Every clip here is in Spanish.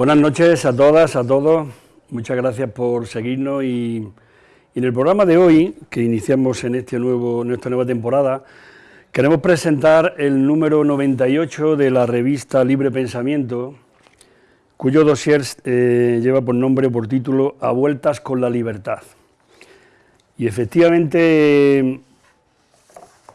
Buenas noches a todas, a todos. Muchas gracias por seguirnos y, en el programa de hoy, que iniciamos en, este nuevo, en esta nueva temporada, queremos presentar el número 98 de la revista Libre Pensamiento, cuyo dossier eh, lleva por nombre, por título, A vueltas con la libertad. Y efectivamente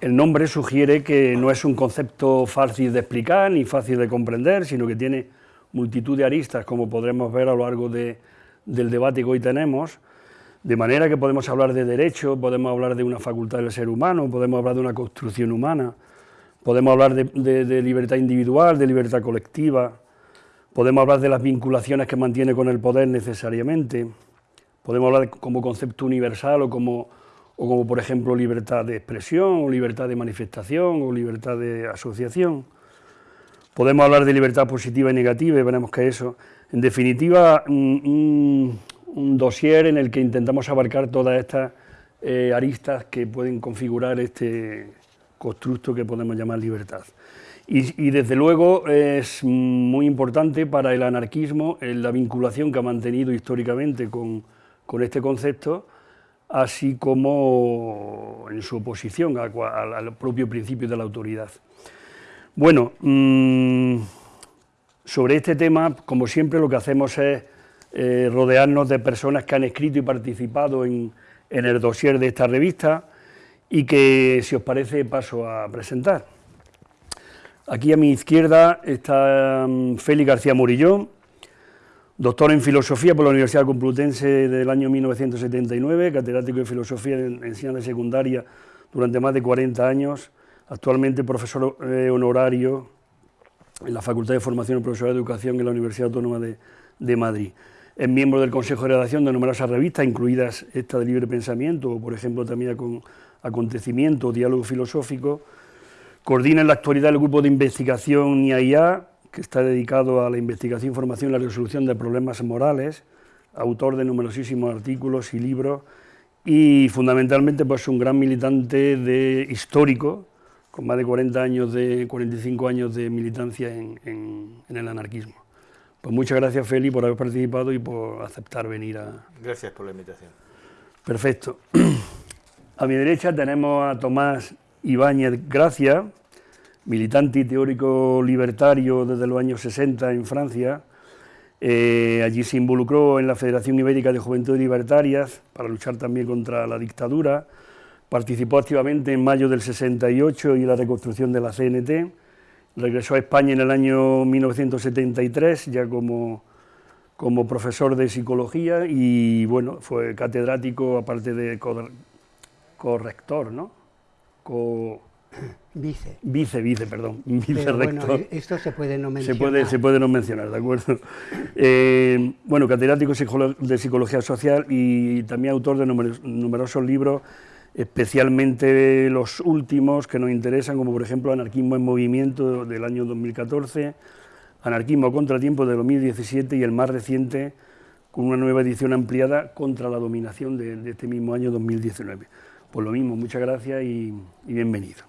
el nombre sugiere que no es un concepto fácil de explicar ni fácil de comprender, sino que tiene multitud de aristas, como podremos ver a lo largo del debate que hoy tenemos, de manera que podemos hablar de derecho, podemos hablar de una facultad del ser humano, podemos hablar de una construcción humana, podemos hablar de, libertad individual, de libertad colectiva, podemos hablar de las vinculaciones que mantiene con el poder necesariamente, podemos hablar como concepto universal o como, o como, por ejemplo, libertad de expresión, libertad de manifestación, o libertad de asociación. Podemos hablar de libertad positiva y negativa y veremos que eso, en definitiva, un, dossier en el que intentamos abarcar todas estas eh, aristas que pueden configurar este constructo que podemos llamar libertad. Y, desde luego es muy importante para el anarquismo la vinculación que ha mantenido históricamente con, este concepto, así como en su oposición al propio principio de la autoridad. Bueno, mm, sobre este tema, como siempre, lo que hacemos es eh, rodearnos de personas que han escrito y participado en, el dossier de esta revista y que, si os parece, paso a presentar. Aquí a mi izquierda está mm, Félix García Murillón, doctor en Filosofía por la Universidad Complutense del año 1979, catedrático de Filosofía en enseñanza secundaria durante más de 40 años, actualmente profesor eh, honorario en la Facultad de Formación y Profesor de Educación en la Universidad Autónoma de, Madrid. Es miembro del Consejo de Redacción de numerosas revistas, incluidas esta de Libre Pensamiento, o por ejemplo también con Acontecimiento, Diálogo Filosófico. Coordina en la actualidad el grupo de investigación IAIA, que está dedicado a la investigación, información y la resolución de problemas morales, autor de numerosísimos artículos y libros, y fundamentalmente pues un gran militante de, histórico con más de 40 años de, 45 años de militancia en, el anarquismo. Pues muchas gracias, Feli, por haber participado y por aceptar venir a... Gracias por la invitación. Perfecto. A mi derecha tenemos a Tomás Ibáñez Gracia, militante y teórico libertario desde los años 60 en Francia. Eh, allí se involucró en la Federación Ibérica de Juventudes Libertarias para luchar también contra la dictadura Participó activamente en mayo del 68 y la reconstrucción de la CNT. Regresó a España en el año 1973, ya como, como profesor de psicología y bueno, fue catedrático, aparte de corrector, ¿no? Vice. Vice, vice, perdón. Vice Bueno, esto se puede no mencionar. Se puede, se puede no mencionar, ¿de acuerdo? Eh, bueno, catedrático de psicología social y también autor de numerosos libros especialmente los últimos que nos interesan, como por ejemplo Anarquismo en Movimiento del año 2014, Anarquismo Contratiempo de 2017 y el más reciente, con una nueva edición ampliada contra la dominación de, este mismo año 2019. Pues lo mismo, muchas gracias y, bienvenido.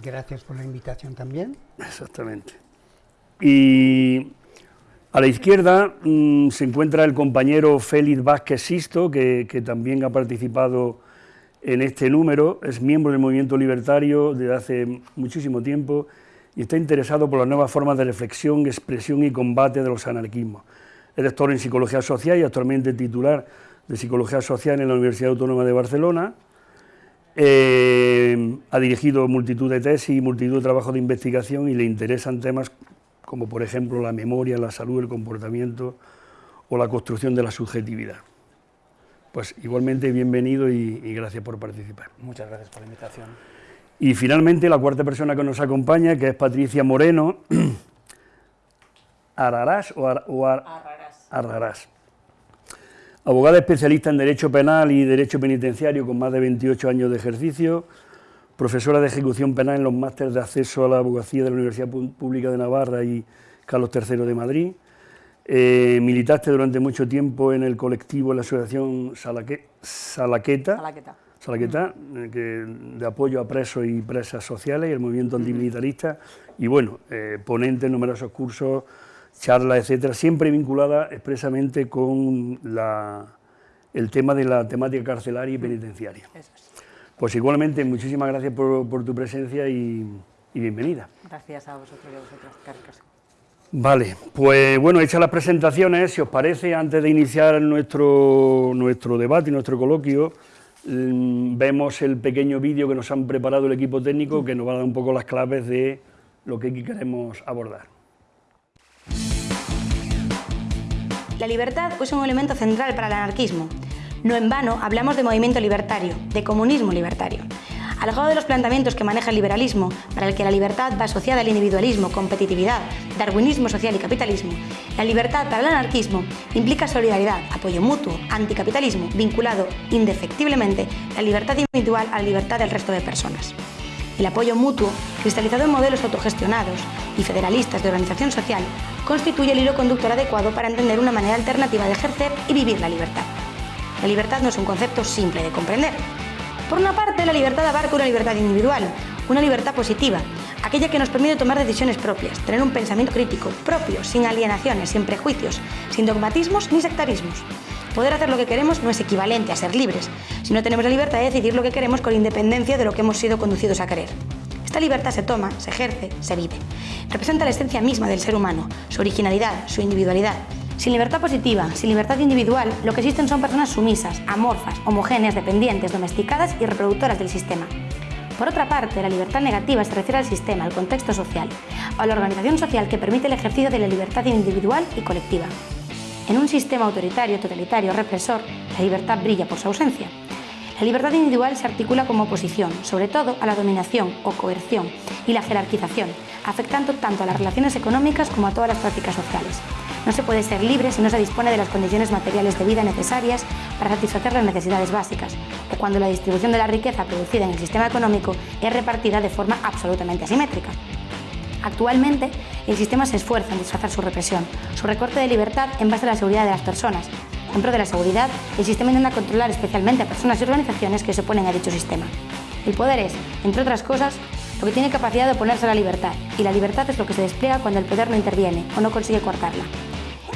Gracias por la invitación también. Exactamente. Y a la izquierda mm, se encuentra el compañero Félix Vázquez Sisto, que, que también ha participado en este número, es miembro del movimiento libertario desde hace muchísimo tiempo y está interesado por las nuevas formas de reflexión, expresión y combate de los anarquismos. Es doctor en Psicología Social y actualmente titular de Psicología Social en la Universidad Autónoma de Barcelona. Eh, ha dirigido multitud de tesis y multitud de trabajos de investigación y le interesan temas como por ejemplo la memoria, la salud, el comportamiento o la construcción de la subjetividad. Pues igualmente bienvenido y, gracias por participar. Muchas gracias por la invitación. Y finalmente la cuarta persona que nos acompaña, que es Patricia Moreno, Ararás o, Arrarás. Abogada especialista en Derecho Penal y Derecho Penitenciario con más de 28 años de ejercicio, profesora de Ejecución Penal en los másteres de acceso a la abogacía de la Universidad Pública de Navarra y Carlos III de Madrid, eh, militaste durante mucho tiempo en el colectivo, en la asociación Salaqueta, Salaqueta, eh, de apoyo a presos y presas sociales y el movimiento antimilitarista, y bueno, eh, ponente en numerosos cursos charlas, etcétera, siempre vinculada expresamente con el tema de la temática carcelaria y penitenciaria. Pues igualmente, muchísimas gracias por, tu presencia y, bienvenida. Gracias a vosotros y a vosotras. Vale, pues bueno, hechas las presentaciones, si os parece, antes de iniciar nuestro, nuestro debate y nuestro coloquio, mm, vemos el pequeño vídeo que nos han preparado el equipo técnico que nos va a dar un poco las claves de lo que queremos abordar. La libertad es un elemento central para el anarquismo. No en vano hablamos de movimiento libertario, de comunismo libertario. Alejado de los planteamientos que maneja el liberalismo, para el que la libertad va asociada al individualismo, competitividad, darwinismo social y capitalismo, la libertad para el anarquismo implica solidaridad, apoyo mutuo, anticapitalismo, vinculado indefectiblemente la libertad individual a la libertad del resto de personas. El apoyo mutuo, cristalizado en modelos autogestionados y federalistas de organización social, constituye el hilo conductor adecuado para entender una manera alternativa de ejercer y vivir la libertad. La libertad no es un concepto simple de comprender, por una parte, la libertad abarca una libertad individual, una libertad positiva, aquella que nos permite tomar decisiones propias, tener un pensamiento crítico, propio, sin alienaciones, sin prejuicios, sin dogmatismos ni sectarismos. Poder hacer lo que queremos no es equivalente a ser libres, si no tenemos la libertad de decidir lo que queremos con independencia de lo que hemos sido conducidos a querer. Esta libertad se toma, se ejerce, se vive. Representa la esencia misma del ser humano, su originalidad, su individualidad, sin libertad positiva, sin libertad individual, lo que existen son personas sumisas, amorfas, homogéneas, dependientes, domesticadas y reproductoras del sistema. Por otra parte, la libertad negativa se refiere al sistema, al contexto social, a la organización social que permite el ejercicio de la libertad individual y colectiva. En un sistema autoritario, totalitario, represor, la libertad brilla por su ausencia. La libertad individual se articula como oposición, sobre todo a la dominación o coerción y la jerarquización, afectando tanto a las relaciones económicas como a todas las prácticas sociales. No se puede ser libre si no se dispone de las condiciones materiales de vida necesarias para satisfacer las necesidades básicas, o cuando la distribución de la riqueza producida en el sistema económico es repartida de forma absolutamente asimétrica. Actualmente, el sistema se esfuerza en disfrazar su represión, su recorte de libertad en base a la seguridad de las personas. En pro de la seguridad, el sistema intenta controlar especialmente a personas y organizaciones que se oponen a dicho sistema. El poder es, entre otras cosas, lo que tiene capacidad de oponerse a la libertad, y la libertad es lo que se despliega cuando el poder no interviene o no consigue cortarla.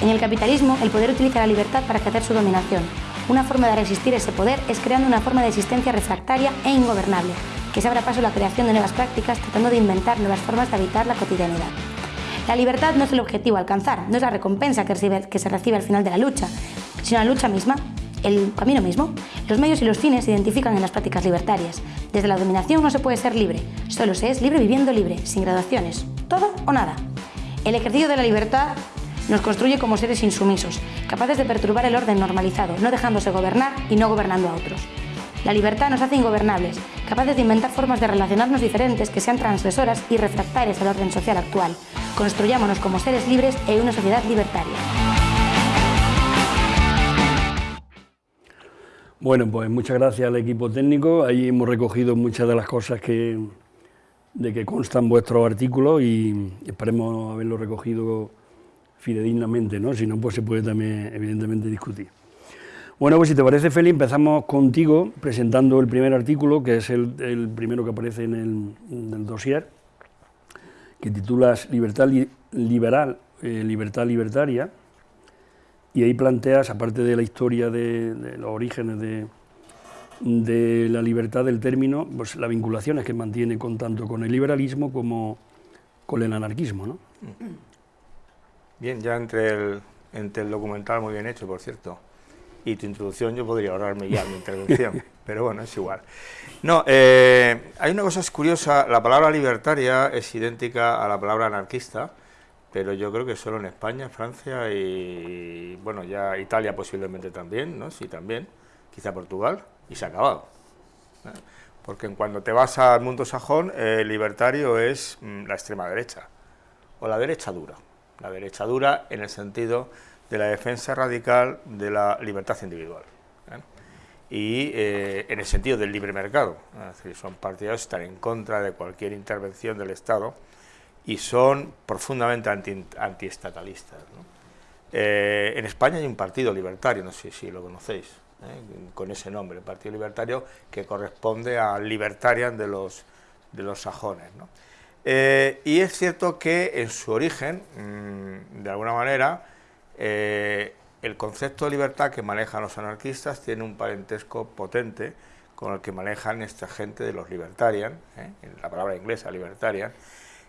En el capitalismo, el poder utiliza la libertad para ejercer su dominación. Una forma de resistir ese poder es creando una forma de existencia refractaria e ingobernable, que se abra paso a la creación de nuevas prácticas tratando de inventar nuevas formas de habitar la cotidianidad. La libertad no es el objetivo a alcanzar, no es la recompensa que, que se recibe al final de la lucha, sino la lucha misma, el camino mismo. Los medios y los fines se identifican en las prácticas libertarias. Desde la dominación no se puede ser libre, solo se es libre viviendo libre, sin graduaciones, todo o nada. El ejercicio de la libertad nos construye como seres insumisos, capaces de perturbar el orden normalizado, no dejándose gobernar y no gobernando a otros. La libertad nos hace ingobernables, capaces de inventar formas de relacionarnos diferentes que sean transgresoras y refractarias al orden social actual. Construyámonos como seres libres en una sociedad libertaria. Bueno, pues muchas gracias al equipo técnico. Ahí hemos recogido muchas de las cosas que, de que constan vuestros artículos y esperemos haberlo recogido fidedignamente, ¿no? Si no, pues se puede también, evidentemente, discutir. Bueno, pues si te parece, Feli, empezamos contigo presentando el primer artículo, que es el, primero que aparece en el, dossier, que titulas Libertad liberal, eh, libertad libertaria, y ahí planteas, aparte de la historia de, los orígenes de, la libertad del término, pues las vinculaciones que mantiene con tanto con el liberalismo como con el anarquismo, ¿no? Bien, ya entre el, entre el documental muy bien hecho, por cierto, y tu introducción yo podría ahorrarme ya mi intervención, pero bueno, es igual. No, eh, hay una cosa curiosa, la palabra libertaria es idéntica a la palabra anarquista, pero yo creo que solo en España, Francia y, bueno, ya Italia posiblemente también, ¿no? Sí, también, quizá Portugal, y se ha acabado. ¿eh? Porque cuando te vas al mundo sajón, el libertario es mm, la extrema derecha, o la derecha dura la derecha dura en el sentido de la defensa radical de la libertad individual. ¿eh? Y eh, en el sentido del libre mercado, son partidarios que están en contra de cualquier intervención del Estado y son profundamente anti, antiestatalistas. Eh, en España hay un partido libertario, no sé si lo conocéis, con ese nombre, el Partido Libertario, que corresponde al Libertarian de los, de los sajones. Eh, y es cierto que en su origen, mm, de alguna manera, eh, el concepto de libertad que manejan los anarquistas tiene un parentesco potente con el que manejan esta gente de los libertarian, ¿eh? la palabra inglesa libertarian,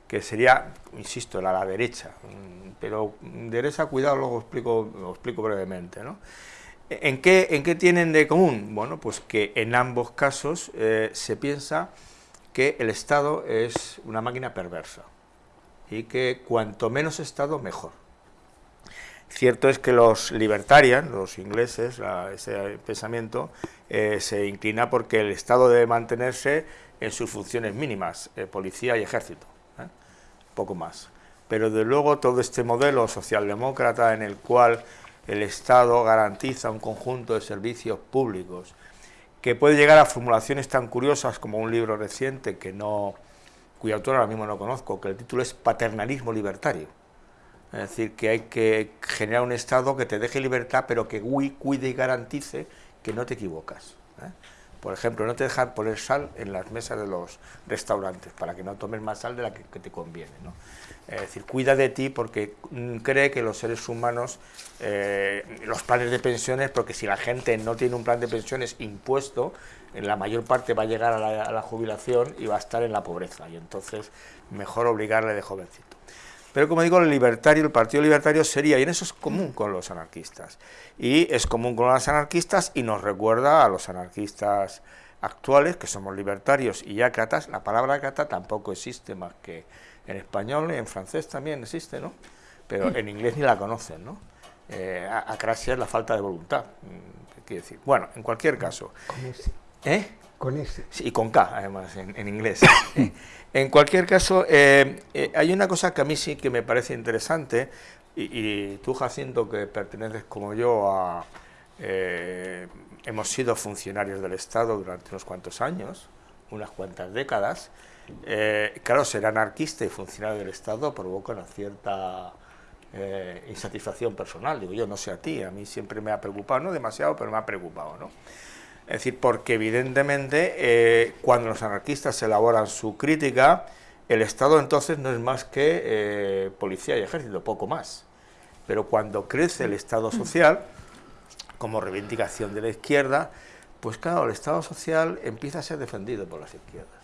que sería, insisto, la, la derecha, mm, pero derecha, cuidado, luego explico, lo explico brevemente. ¿no? ¿En, qué, ¿En qué tienen de común? Bueno, pues que en ambos casos se piensa que el Estado es una máquina perversa y que cuanto menos Estado, mejor. Cierto es que los libertarian, los ingleses, ese pensamiento, eh, se inclina porque el Estado debe mantenerse en sus funciones mínimas, eh, policía y ejército, ¿eh? poco más. Pero de luego todo este modelo socialdemócrata en el cual el Estado garantiza un conjunto de servicios públicos, que puede llegar a formulaciones tan curiosas como un libro reciente que no, cuyo autor ahora mismo no conozco, que el título es Paternalismo Libertario. Es decir, que hay que generar un Estado que te deje libertad, pero que cuide y garantice que no te equivocas. ¿eh? Por ejemplo, no te dejan poner sal en las mesas de los restaurantes, para que no tomes más sal de la que, te conviene. Es decir, cuida de ti porque cree que los seres humanos, eh, los planes de pensiones, porque si la gente no tiene un plan de pensiones impuesto, en la mayor parte va a llegar a la, jubilación y va a estar en la pobreza, y entonces mejor obligarle de jovencito. Pero como digo, el libertario, el Partido Libertario sería, y en eso es común con los anarquistas, y es común con los anarquistas y nos recuerda a los anarquistas actuales, que somos libertarios y ácratas, la palabra ácrata tampoco existe más que en español y en francés también existe, ¿no? Pero en inglés ni la conocen, ¿no? Eh, acrasia es la falta de voluntad, mm, quiere decir. Bueno, en cualquier caso. Con ese. ¿Eh? Con ese. Sí, y con K, además, en, en inglés. En cualquier caso, eh, eh, hay una cosa que a mí sí que me parece interesante, y, tú, Jacinto, que perteneces como yo a... Eh, hemos sido funcionarios del Estado durante unos cuantos años, unas cuantas décadas, claro, ser anarquista y funcionario del Estado provoca una cierta insatisfacción personal, digo yo, no sé a ti, a mí siempre me ha preocupado, no demasiado, pero me ha preocupado, ¿no? Es decir, porque evidentemente eh, cuando los anarquistas elaboran su crítica, el Estado entonces no es más que eh, policía y ejército, poco más. Pero cuando crece el Estado social, como reivindicación de la izquierda, pues claro, el Estado social empieza a ser defendido por las izquierdas.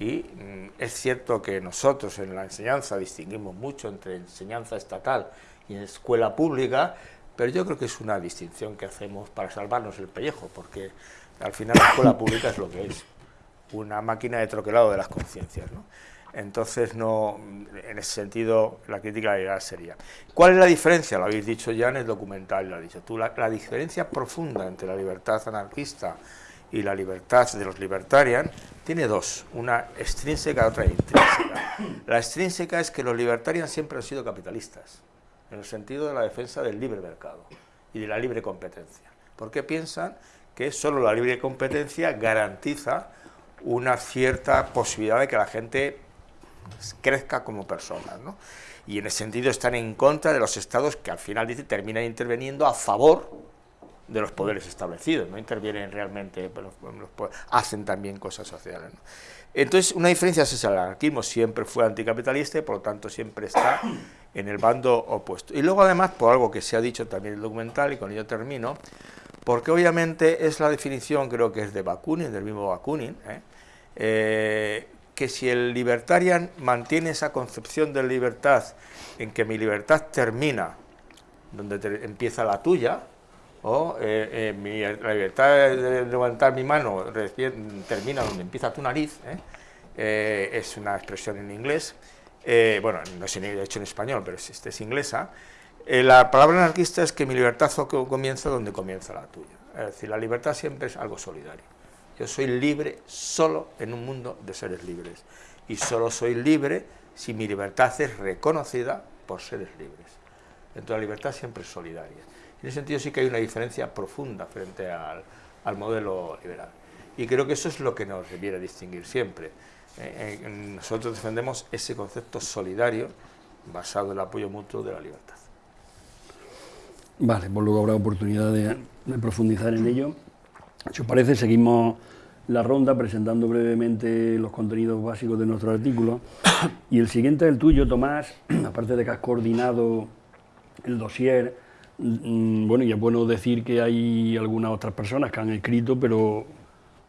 Y mm, es cierto que nosotros en la enseñanza distinguimos mucho entre enseñanza estatal y escuela pública, pero yo creo que es una distinción que hacemos para salvarnos el pellejo, porque al final la escuela pública es lo que es, una máquina de troquelado de las conciencias. ¿no? Entonces, no, en ese sentido, la crítica la sería. ¿Cuál es la diferencia? Lo habéis dicho ya en el documental, lo has dicho tú. La, diferencia profunda entre la libertad anarquista y la libertad de los libertarian tiene dos, una extrínseca y otra intrínseca. La extrínseca es que los libertarians siempre han sido capitalistas en el sentido de la defensa del libre mercado y de la libre competencia, porque piensan que solo la libre competencia garantiza una cierta posibilidad de que la gente crezca como persona, ¿no? y en ese sentido están en contra de los estados que al final dice terminan interviniendo a favor de los poderes establecidos, no intervienen realmente, pero hacen también cosas sociales. Entonces, una diferencia es esa, el anarquismo siempre fue anticapitalista y por lo tanto siempre está en el bando opuesto. Y luego además, por algo que se ha dicho también en el documental, y con ello termino, porque obviamente es la definición, creo que es de Bakunin, del mismo Bakunin, ¿eh? Eh, que si el libertarian mantiene esa concepción de libertad en que mi libertad termina donde empieza la tuya, o eh, mi, la libertad de levantar mi mano termina donde empieza tu nariz, es una expresión en inglés, eh, bueno, no es de hecho en español, pero es, este es inglesa, eh, la palabra anarquista es que mi libertad comienza donde comienza la tuya. Es decir, la libertad siempre es algo solidario. Yo soy libre solo en un mundo de seres libres. Y solo soy libre si mi libertad es reconocida por seres libres. Entonces la libertad siempre es solidaria. En ese sentido sí que hay una diferencia profunda frente al, modelo liberal. Y creo que eso es lo que nos debiera distinguir siempre. Eh, nosotros defendemos ese concepto solidario basado en el apoyo mutuo de la libertad. Vale, pues luego habrá oportunidad de, profundizar en ello. Si os parece, seguimos la ronda presentando brevemente los contenidos básicos de nuestro artículo. Y el siguiente es el tuyo, Tomás, aparte de que has coordinado el dossier, bueno, y es bueno decir que hay algunas otras personas que han escrito, pero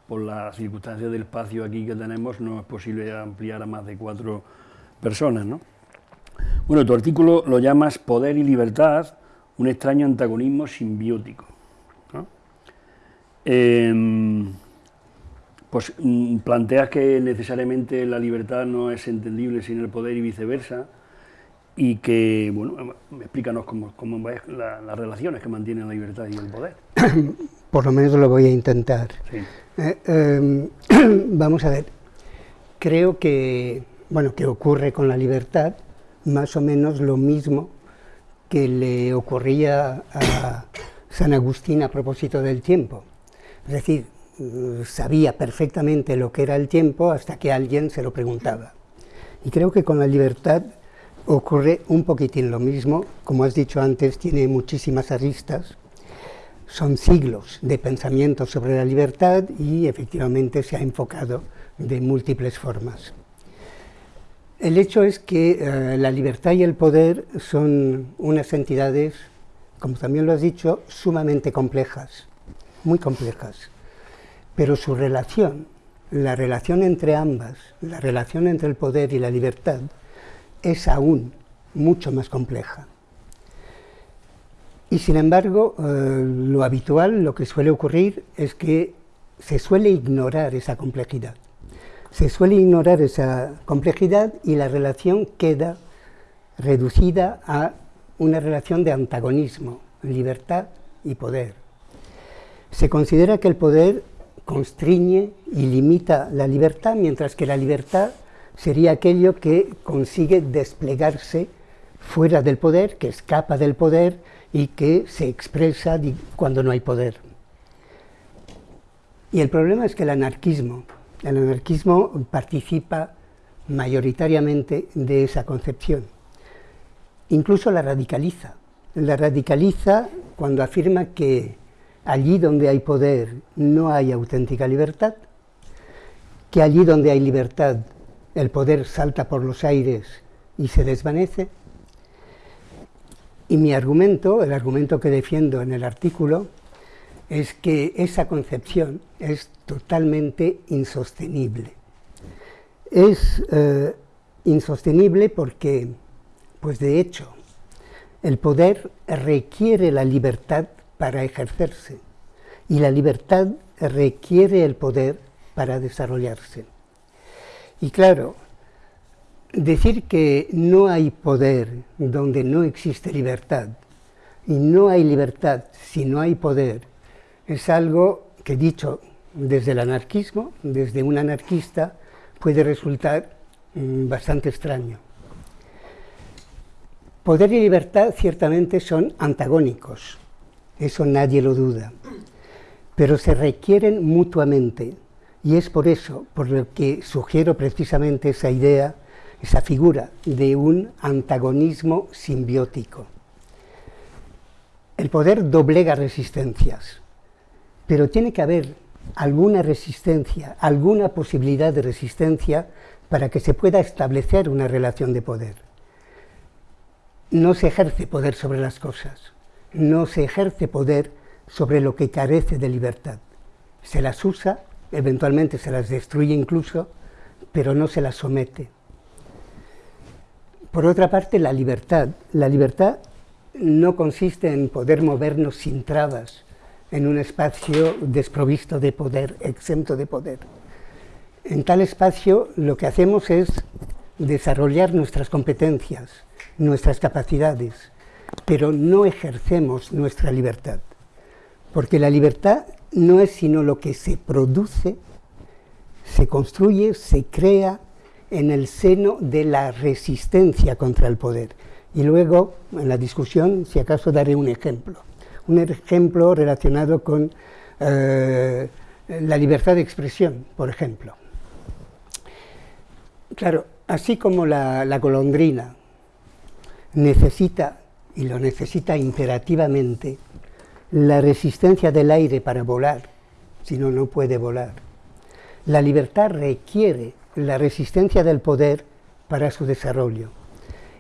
por las circunstancias del espacio aquí que tenemos no es posible ampliar a más de cuatro personas, ¿no? Bueno, tu artículo lo llamas Poder y Libertad, un extraño antagonismo simbiótico. Em, pues mm, planteas que necesariamente la libertad no es entendible sin el poder y viceversa, y que, bueno, explícanos cómo, cómo las relaciones que mantienen la libertad y el poder. Por lo menos lo voy a intentar. Eh, em, vamos a ver, creo que, bueno, que ocurre con la libertad más o menos lo mismo que le ocurría a San Agustín a propósito del tiempo. Es decir, sabía perfectamente lo que era el tiempo hasta que alguien se lo preguntaba. Y creo que con la libertad ocurre un poquitín lo mismo. Como has dicho antes, tiene muchísimas aristas. Son siglos de pensamiento sobre la libertad y efectivamente se ha enfocado de múltiples formas. El hecho es que eh, la libertad y el poder son unas entidades, como también lo has dicho, sumamente complejas, muy complejas. Pero su relación, la relación entre ambas, la relación entre el poder y la libertad, es aún mucho más compleja. Y sin embargo, eh, lo habitual, lo que suele ocurrir, es que se suele ignorar esa complejidad se suele ignorar esa complejidad y la relación queda reducida a una relación de antagonismo, libertad y poder. Se considera que el poder constriñe y limita la libertad, mientras que la libertad sería aquello que consigue desplegarse fuera del poder, que escapa del poder y que se expresa cuando no hay poder. Y el problema es que el anarquismo, el anarquismo participa mayoritariamente de esa concepción. Incluso la radicaliza. La radicaliza cuando afirma que allí donde hay poder no hay auténtica libertad, que allí donde hay libertad el poder salta por los aires y se desvanece. Y mi argumento, el argumento que defiendo en el artículo, es que esa concepción es totalmente insostenible. Es eh, insostenible porque, pues de hecho, el poder requiere la libertad para ejercerse y la libertad requiere el poder para desarrollarse. Y claro, decir que no hay poder donde no existe libertad y no hay libertad si no hay poder es algo que dicho desde el anarquismo, desde un anarquista, puede resultar mm, bastante extraño. Poder y libertad ciertamente son antagónicos, eso nadie lo duda, pero se requieren mutuamente y es por eso por lo que sugiero precisamente esa idea, esa figura de un antagonismo simbiótico. El poder doblega resistencias, pero tiene que haber alguna resistencia, alguna posibilidad de resistencia para que se pueda establecer una relación de poder. No se ejerce poder sobre las cosas, no se ejerce poder sobre lo que carece de libertad. Se las usa, eventualmente se las destruye incluso, pero no se las somete. Por otra parte, la libertad. La libertad no consiste en poder movernos sin trabas, en un espacio desprovisto de poder, exento de poder. En tal espacio lo que hacemos es desarrollar nuestras competencias, nuestras capacidades, pero no ejercemos nuestra libertad, porque la libertad no es sino lo que se produce, se construye, se crea en el seno de la resistencia contra el poder. Y luego, en la discusión, si acaso daré un ejemplo un ejemplo relacionado con eh, la libertad de expresión, por ejemplo. Claro, así como la, la golondrina necesita, y lo necesita imperativamente, la resistencia del aire para volar, si no, no puede volar. La libertad requiere la resistencia del poder para su desarrollo.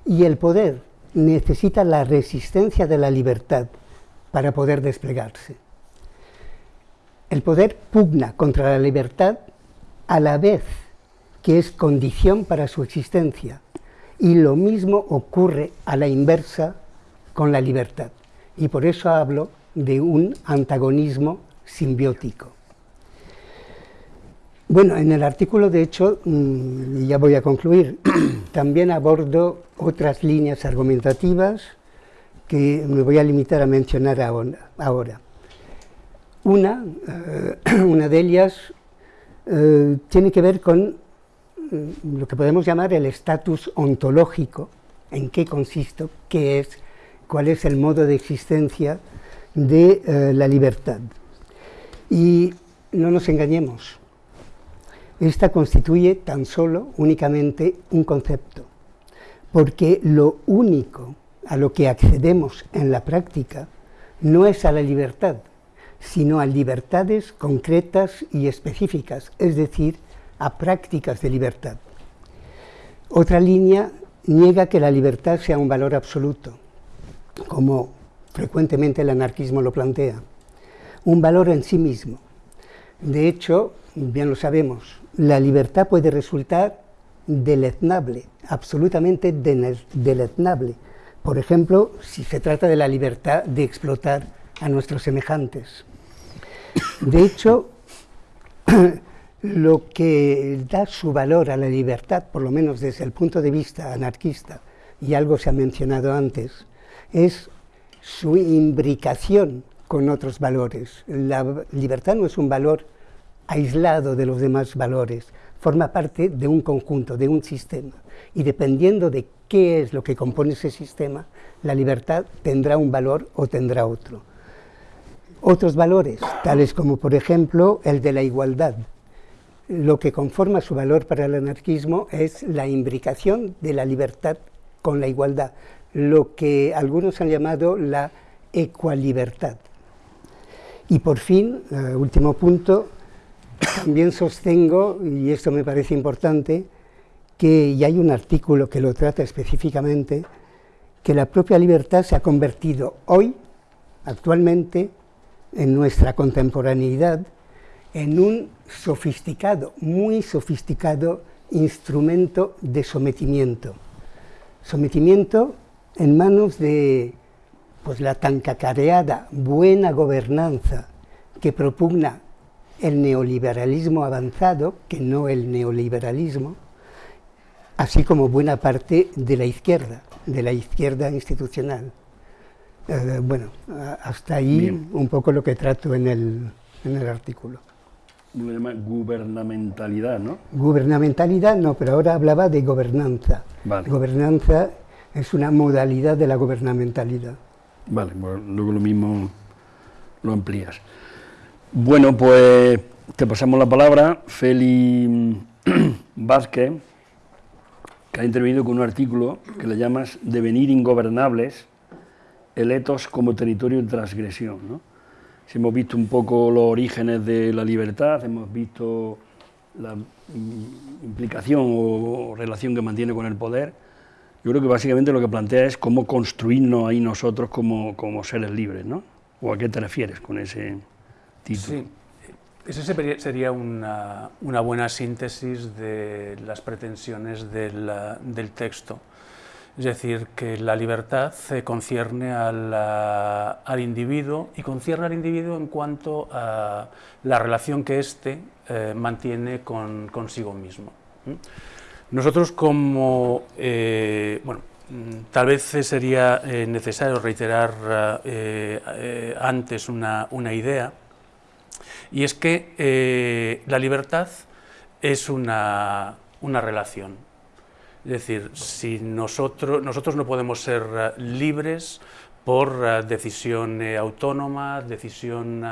Y el poder necesita la resistencia de la libertad para poder desplegarse. El poder pugna contra la libertad a la vez que es condición para su existencia. Y lo mismo ocurre a la inversa con la libertad. Y por eso hablo de un antagonismo simbiótico. Bueno, en el artículo, de hecho, mm, ya voy a concluir, también abordo otras líneas argumentativas que me voy a limitar a mencionar ahora. Una, eh, una de ellas eh, tiene que ver con mm, lo que podemos llamar el estatus ontológico, en qué consiste, qué es, cuál es el modo de existencia de eh, la libertad. Y no nos engañemos, esta constituye tan solo, únicamente, un concepto, porque lo único a lo que accedemos en la práctica no es a la libertad, sino a libertades concretas y específicas, es decir, a prácticas de libertad. Otra línea niega que la libertad sea un valor absoluto, como frecuentemente el anarquismo lo plantea, un valor en sí mismo. De hecho, bien lo sabemos, la libertad puede resultar deleznable, absolutamente deleznable. Por ejemplo, si se trata de la libertad de explotar a nuestros semejantes. De hecho, lo que da su valor a la libertad, por lo menos desde el punto de vista anarquista, y algo se ha mencionado antes, es su imbricación con otros valores. La libertad no es un valor aislado de los demás valores, forma parte de un conjunto, de un sistema. Y dependiendo de qué es lo que compone ese sistema, la libertad tendrá un valor o tendrá otro. Otros valores, tales como por ejemplo el de la igualdad. Lo que conforma su valor para el anarquismo es la imbricación de la libertad con la igualdad, lo que algunos han llamado la ecualibertad. Y por fin, eh, último punto, también sostengo, y esto me parece importante, que, y hay un artículo que lo trata específicamente, que la propia libertad se ha convertido hoy, actualmente, en nuestra contemporaneidad, en un sofisticado, muy sofisticado instrumento de sometimiento. Sometimiento en manos de pues, la tan cacareada buena gobernanza que propugna el neoliberalismo avanzado, que no el neoliberalismo, así como buena parte de la izquierda, de la izquierda institucional. Eh, bueno, hasta ahí un poco lo que trato en el, en el artículo. Lo llama gubernamentalidad, ¿no? Gubernamentalidad no, pero ahora hablaba de gobernanza. Gobernanza es una modalidad de la gubernamentalidad. Vale, luego lo mismo lo amplías. Bueno, pues te pasamos la palabra, Feli Vázquez, que ha intervenido con un artículo que le llamas Devenir ingobernables, eletos como territorio de transgresión. ¿no? Si hemos visto un poco los orígenes de la libertad, hemos visto la implicación o relación que mantiene con el poder, yo creo que básicamente lo que plantea es cómo construirnos ahí nosotros como, como seres libres, ¿no? ¿O a qué te refieres con ese título? Sí, esa sería una, una, buena síntesis de las pretensiones del, texto. Es decir, que la libertad concierne al, al, individuo y concierne al individuo en cuanto a la relación que éste eh, mantiene con, consigo mismo. Nosotros como, eh, bueno, tal vez sería eh, necesario reiterar eh, antes una, idea, y es que la libertad es una, relación. Es decir, si nosotros, nosotros no podemos ser libres por decisión autónoma, decisión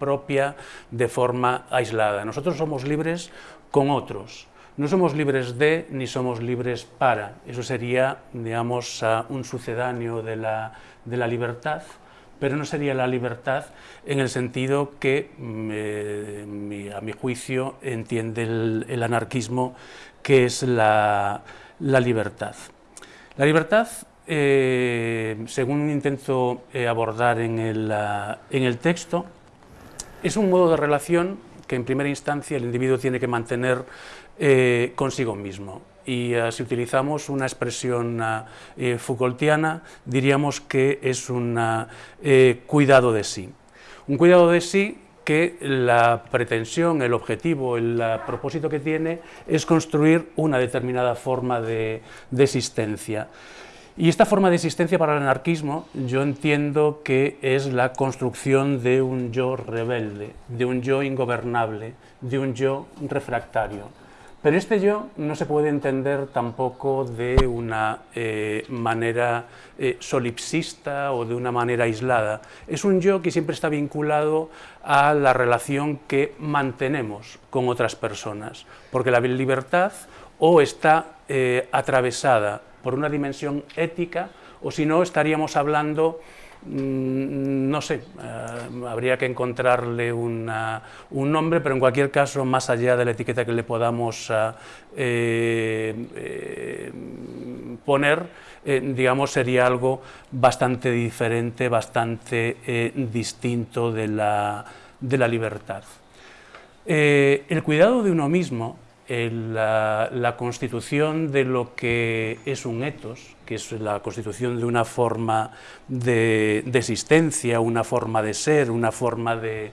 propia, de forma aislada. Nosotros somos libres con otros, no somos libres de ni somos libres para. Eso sería, digamos, un sucedáneo de la, libertad, pero no sería la libertad en el sentido que, mm, a mi juicio, entiende el, anarquismo, que es la, libertad. La libertad, eh, según intento eh, abordar en el, en el texto, es un modo de relación que en primera instancia el individuo tiene que mantener eh, consigo mismo. Y eh, si utilizamos una expresión eh, Foucaultiana, diríamos que es un cuidado de sí. Un cuidado de sí que la pretensión, el objetivo, el propósito que tiene es construir una determinada forma de existencia. Y esta forma de existencia para el anarquismo yo entiendo que es la construcción de un yo rebelde, de un yo ingobernable, de un yo refractario. Pero este yo no se puede entender tampoco de una eh, manera eh, solipsista o de una manera aislada. Es un yo que siempre está vinculado a la relación que mantenemos con otras personas, porque la libertad o está eh, atravesada por una dimensión ética o si no estaríamos hablando no sé, eh, habría que encontrarle un nombre, pero en cualquier caso, más allá de la etiqueta que le podamos eh, eh, poner, digamos, sería algo bastante diferente, bastante distinto de la, de la libertad. el cuidado de uno mismo la, constitución de lo que es un etos, que es la constitución de una forma de, existencia, una forma de ser, una forma de,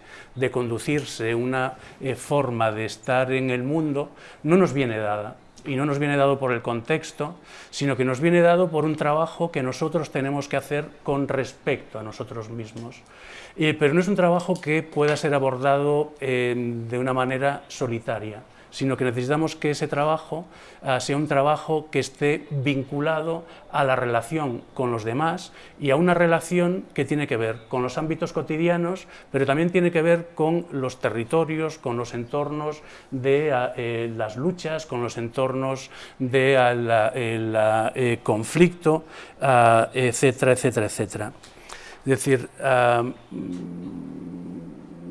conducirse, una eh, forma de estar en el mundo, no nos viene dada. Y no nos viene dado por el contexto, sino que nos viene dado por un trabajo que nosotros tenemos que hacer con respecto a nosotros mismos. Eh, pero no es un trabajo que pueda ser abordado eh, de una manera solitaria sino que necesitamos que ese trabajo ah, sea un trabajo que esté vinculado a la relación con los demás y a una relación que tiene que ver con los ámbitos cotidianos, pero también tiene que ver con los territorios, con los entornos de ah, eh, las luchas, con los entornos de ah, eh, conflicto, etcétera, etcétera, etcétera. Es decir,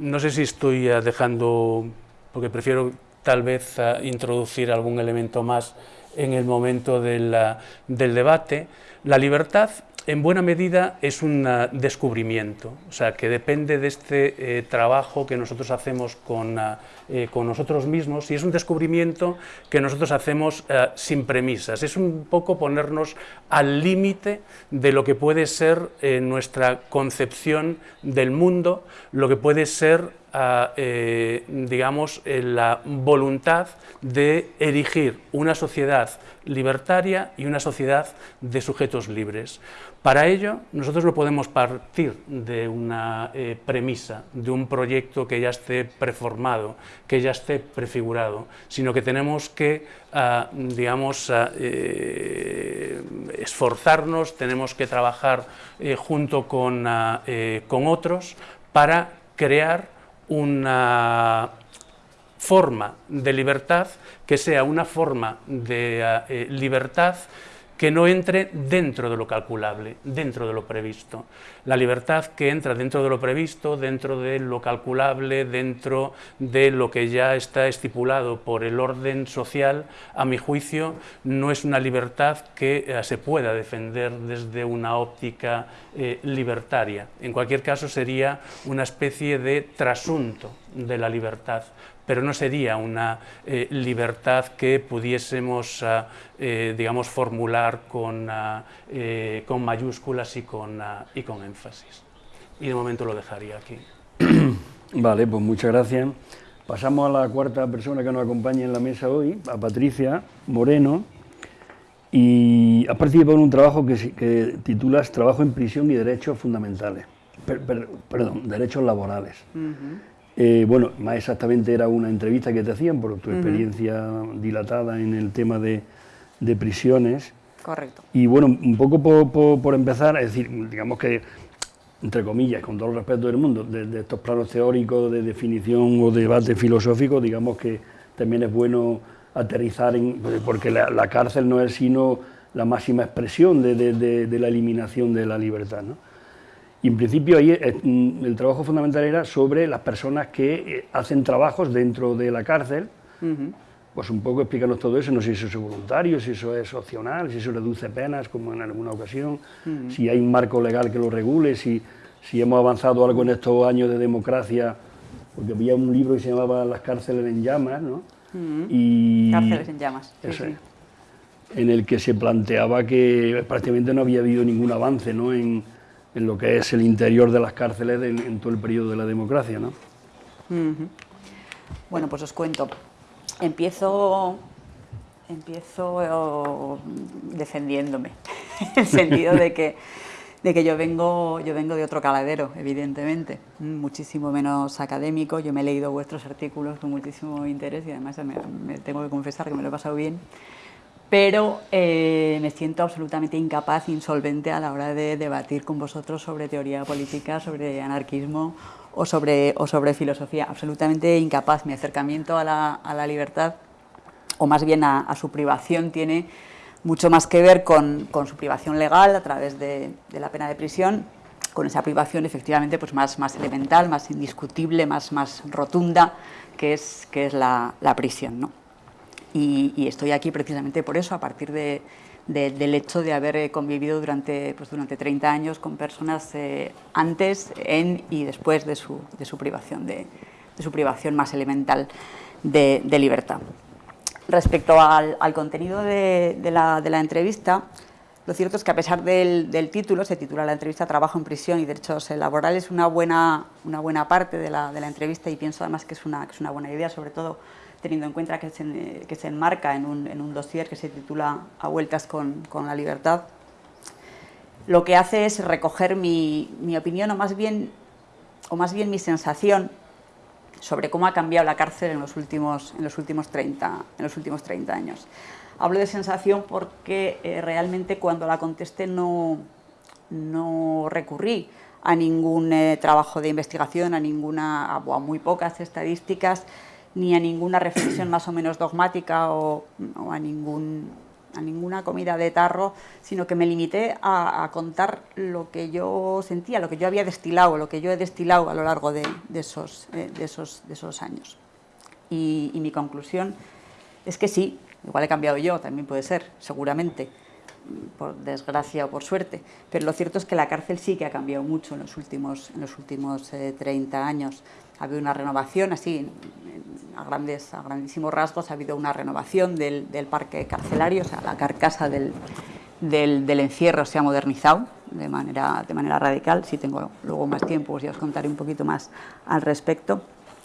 no sé si estoy dejando, porque prefiero tal vez introducir algún elemento más en el momento del debate. La libertad en buena medida es un descubrimiento, o sea, que depende de este eh, trabajo que nosotros hacemos con, eh, con, nosotros mismos y es un descubrimiento que nosotros hacemos eh, sin premisas, es un poco ponernos al límite de lo que puede ser nuestra concepción del mundo, lo que puede ser eh, digamos, la voluntad de erigir una sociedad libertaria y una sociedad de sujetos libres. Para ello, nosotros no podemos partir de una eh, premisa, de un proyecto que ya esté preformado, que ya esté prefigurado, sino que tenemos que, ah, digamos, ah, eh, esforzarnos, tenemos que trabajar junto con, ah, con otros para crear una forma de libertad que sea una forma de eh, libertad que no entre dentro de lo calculable, dentro de lo previsto. La libertad que entra dentro de lo previsto, dentro de lo calculable, dentro de lo que ya está estipulado por el orden social, a mi juicio, no es una libertad que eh, se pueda defender desde una óptica eh, libertaria. En cualquier caso, sería una especie de trasunto de la libertad, pero no sería una eh, libertad que pudiésemos, ah, eh, digamos, formular con, ah, eh, con mayúsculas y con, ah, y con énfasis. Y de momento lo dejaría aquí. Vale, pues muchas gracias. Pasamos a la cuarta persona que nos acompaña en la mesa hoy, a Patricia Moreno, y has participado en un trabajo que, que titulas Trabajo en prisión y derechos fundamentales, perdón, derechos laborales. Eh, bueno, más exactamente era una entrevista que te hacían por tu experiencia dilatada en el tema de, prisiones. Correcto. Y bueno, un poco por, empezar, es decir, digamos que, entre comillas, con todo el respeto del mundo, de, estos planos teóricos de definición o debate filosófico, digamos que también es bueno aterrizar en, porque la, cárcel no es sino la máxima expresión de, la eliminación de la libertad. ¿no? Y en principio ahí eh, mm, el trabajo fundamental era sobre las personas que eh, hacen trabajos dentro de la cárcel, pues un poco explícanos todo eso, no sé si eso es voluntario, si eso es opcional, si eso reduce penas, como en alguna ocasión, si hay un marco legal que lo regule, si, si hemos avanzado algo en estos años de democracia, porque había un libro que se llamaba Las cárceles en llamas, ¿no? y Cárceles en llamas. En el que se planteaba que prácticamente no había habido ningún avance ¿no? en, en lo que es el interior de las cárceles en, todo el periodo de la democracia. ¿no? Bueno, pues os cuento. Empiezo, empiezo defendiéndome, en el sentido de que, de que yo, vengo, yo vengo de otro caladero, evidentemente, muchísimo menos académico. Yo me he leído vuestros artículos con muchísimo interés y además me tengo que confesar que me lo he pasado bien pero eh, me siento absolutamente incapaz, insolvente a la hora de debatir con vosotros sobre teoría política, sobre anarquismo o sobre, o sobre filosofía. Absolutamente incapaz. Mi acercamiento a la, a la libertad, o más bien a, su privación, tiene mucho más que ver con, con su privación legal a través de, de, la pena de prisión, con esa privación efectivamente pues más, más elemental, más indiscutible, más, más rotunda, que es, que es la, la prisión. ¿no? Y, estoy aquí precisamente por eso, a partir del hecho de haber eh, convivido durante, pues durante 30 años con personas eh, antes, en y después de su, de su privación, de, su privación más elemental de, libertad. Respecto al, contenido de, la, entrevista, lo cierto es que a pesar del, título, se titula la entrevista Trabajo en prisión y derechos laborales, una buena, una buena parte de la, entrevista y pienso además que es una, que es una buena idea, sobre todo teniendo en cuenta que se, que se enmarca en un, en un, dossier que se titula A vueltas con, con, la libertad, lo que hace es recoger mi, mi, opinión o más, bien, o más bien mi sensación sobre cómo ha cambiado la cárcel en los últimos, en los últimos, 30, en los últimos 30 años. Hablo de sensación porque eh, realmente cuando la contesté no, no recurrí a ningún eh, trabajo de investigación, a, ninguna, a muy pocas estadísticas, ni a ninguna reflexión más o menos dogmática o, a, ningún, a ninguna comida de tarro, sino que me limité a, contar lo que yo sentía, lo que yo había destilado, lo que yo he destilado a lo largo de, esos, eh, de, esos, de esos, años. Y, mi conclusión es que sí, igual he cambiado yo, también puede ser, seguramente, por desgracia o por suerte, pero lo cierto es que la cárcel sí que ha cambiado mucho en los últimos, en los últimos 30 eh, años. Ha habido una renovación, así, a, grandes, a grandísimos rasgos, ha habido una renovación del, parque carcelario, o sea, la carcasa del, encierro se ha modernizado de manera, radical. Si tengo luego más tiempo, pues ya os contaré un poquito más al respecto.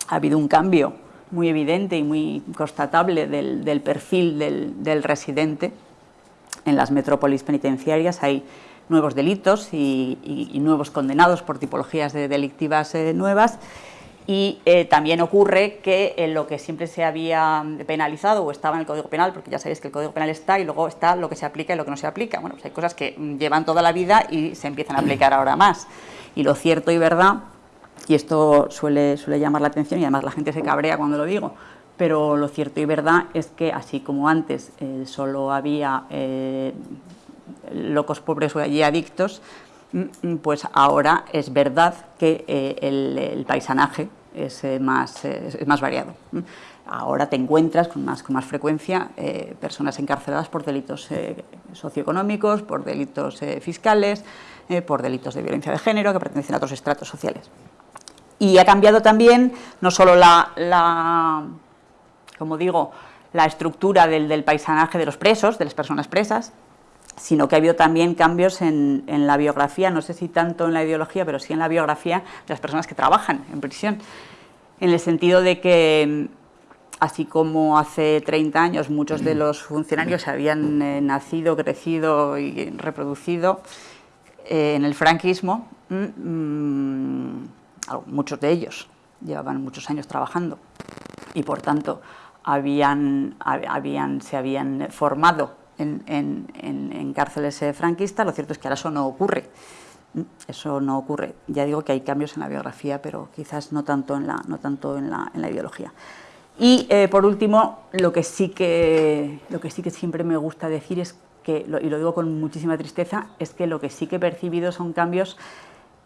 Ha habido un cambio muy evidente y muy constatable del, perfil del, del residente, en las metrópolis penitenciarias hay nuevos delitos y, nuevos condenados por tipologías de delictivas eh, nuevas y eh, también ocurre que en lo que siempre se había penalizado o estaba en el Código Penal, porque ya sabéis que el Código Penal está y luego está lo que se aplica y lo que no se aplica. Bueno, pues hay cosas que llevan toda la vida y se empiezan a aplicar ahora más. Y lo cierto y verdad, y esto suele, suele llamar la atención y además la gente se cabrea cuando lo digo, pero lo cierto y verdad es que así como antes eh, solo había eh, locos pobres y adictos, mm, mm, pues ahora es verdad que eh, el, paisanaje es, más, es más variado. Ahora te encuentras con más, con más frecuencia personas encarceladas por delitos socioeconómicos, por delitos fiscales, por delitos de violencia de género que pertenecen a otros estratos sociales. Y ha cambiado también no solo la como digo, la estructura del, paisanaje de los presos, de las personas presas, sino que ha habido también cambios en, la biografía, no sé si tanto en la ideología, pero sí en la biografía de las personas que trabajan en prisión, en el sentido de que, así como hace 30 años muchos de los funcionarios habían eh, nacido, crecido y reproducido eh, en el franquismo, mm, mm, muchos de ellos llevaban muchos años trabajando y por tanto habían, habían, se habían formado en, cárceles eh, franquistas, lo cierto es que ahora eso no ocurre. Eso no ocurre. Ya digo que hay cambios en la biografía, pero quizás no tanto en la, no tanto en la, en la ideología. Y eh, por último, lo que, sí que, lo que sí que siempre me gusta decir es que, y lo digo con muchísima tristeza, es que lo que sí que he percibido son cambios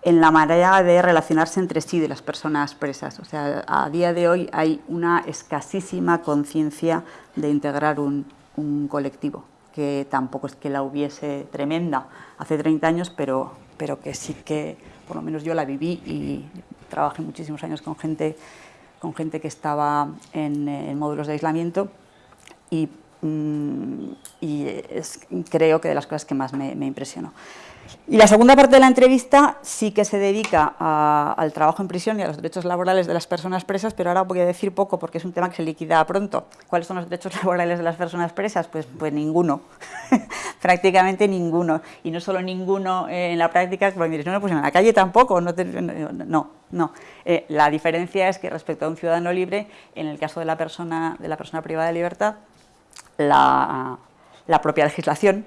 en la manera de relacionarse entre sí de las personas presas. O sea, a día de hoy hay una escasísima conciencia de integrar un, colectivo, que tampoco es que la hubiese tremenda hace 30 años, pero, pero que sí que, por lo menos yo la viví y trabajé muchísimos años con gente, con gente que estaba en, módulos de aislamiento y, mm, creo que de las cosas que más me impresionó. Y la segunda parte de la entrevista sí que se dedica al trabajo en prisión y a los derechos laborales de las personas presas, pero ahora voy a decir poco porque es un tema que se liquida pronto. ¿Cuáles son los derechos laborales de las personas presas? Pues, pues ninguno, prácticamente ninguno. Y no solo ninguno en la práctica, porque diréis, no, pues en la calle tampoco, no, no, no. Eh, la diferencia es que respecto a un ciudadano libre, en el caso de la persona, de la persona privada de libertad, la, la propia legislación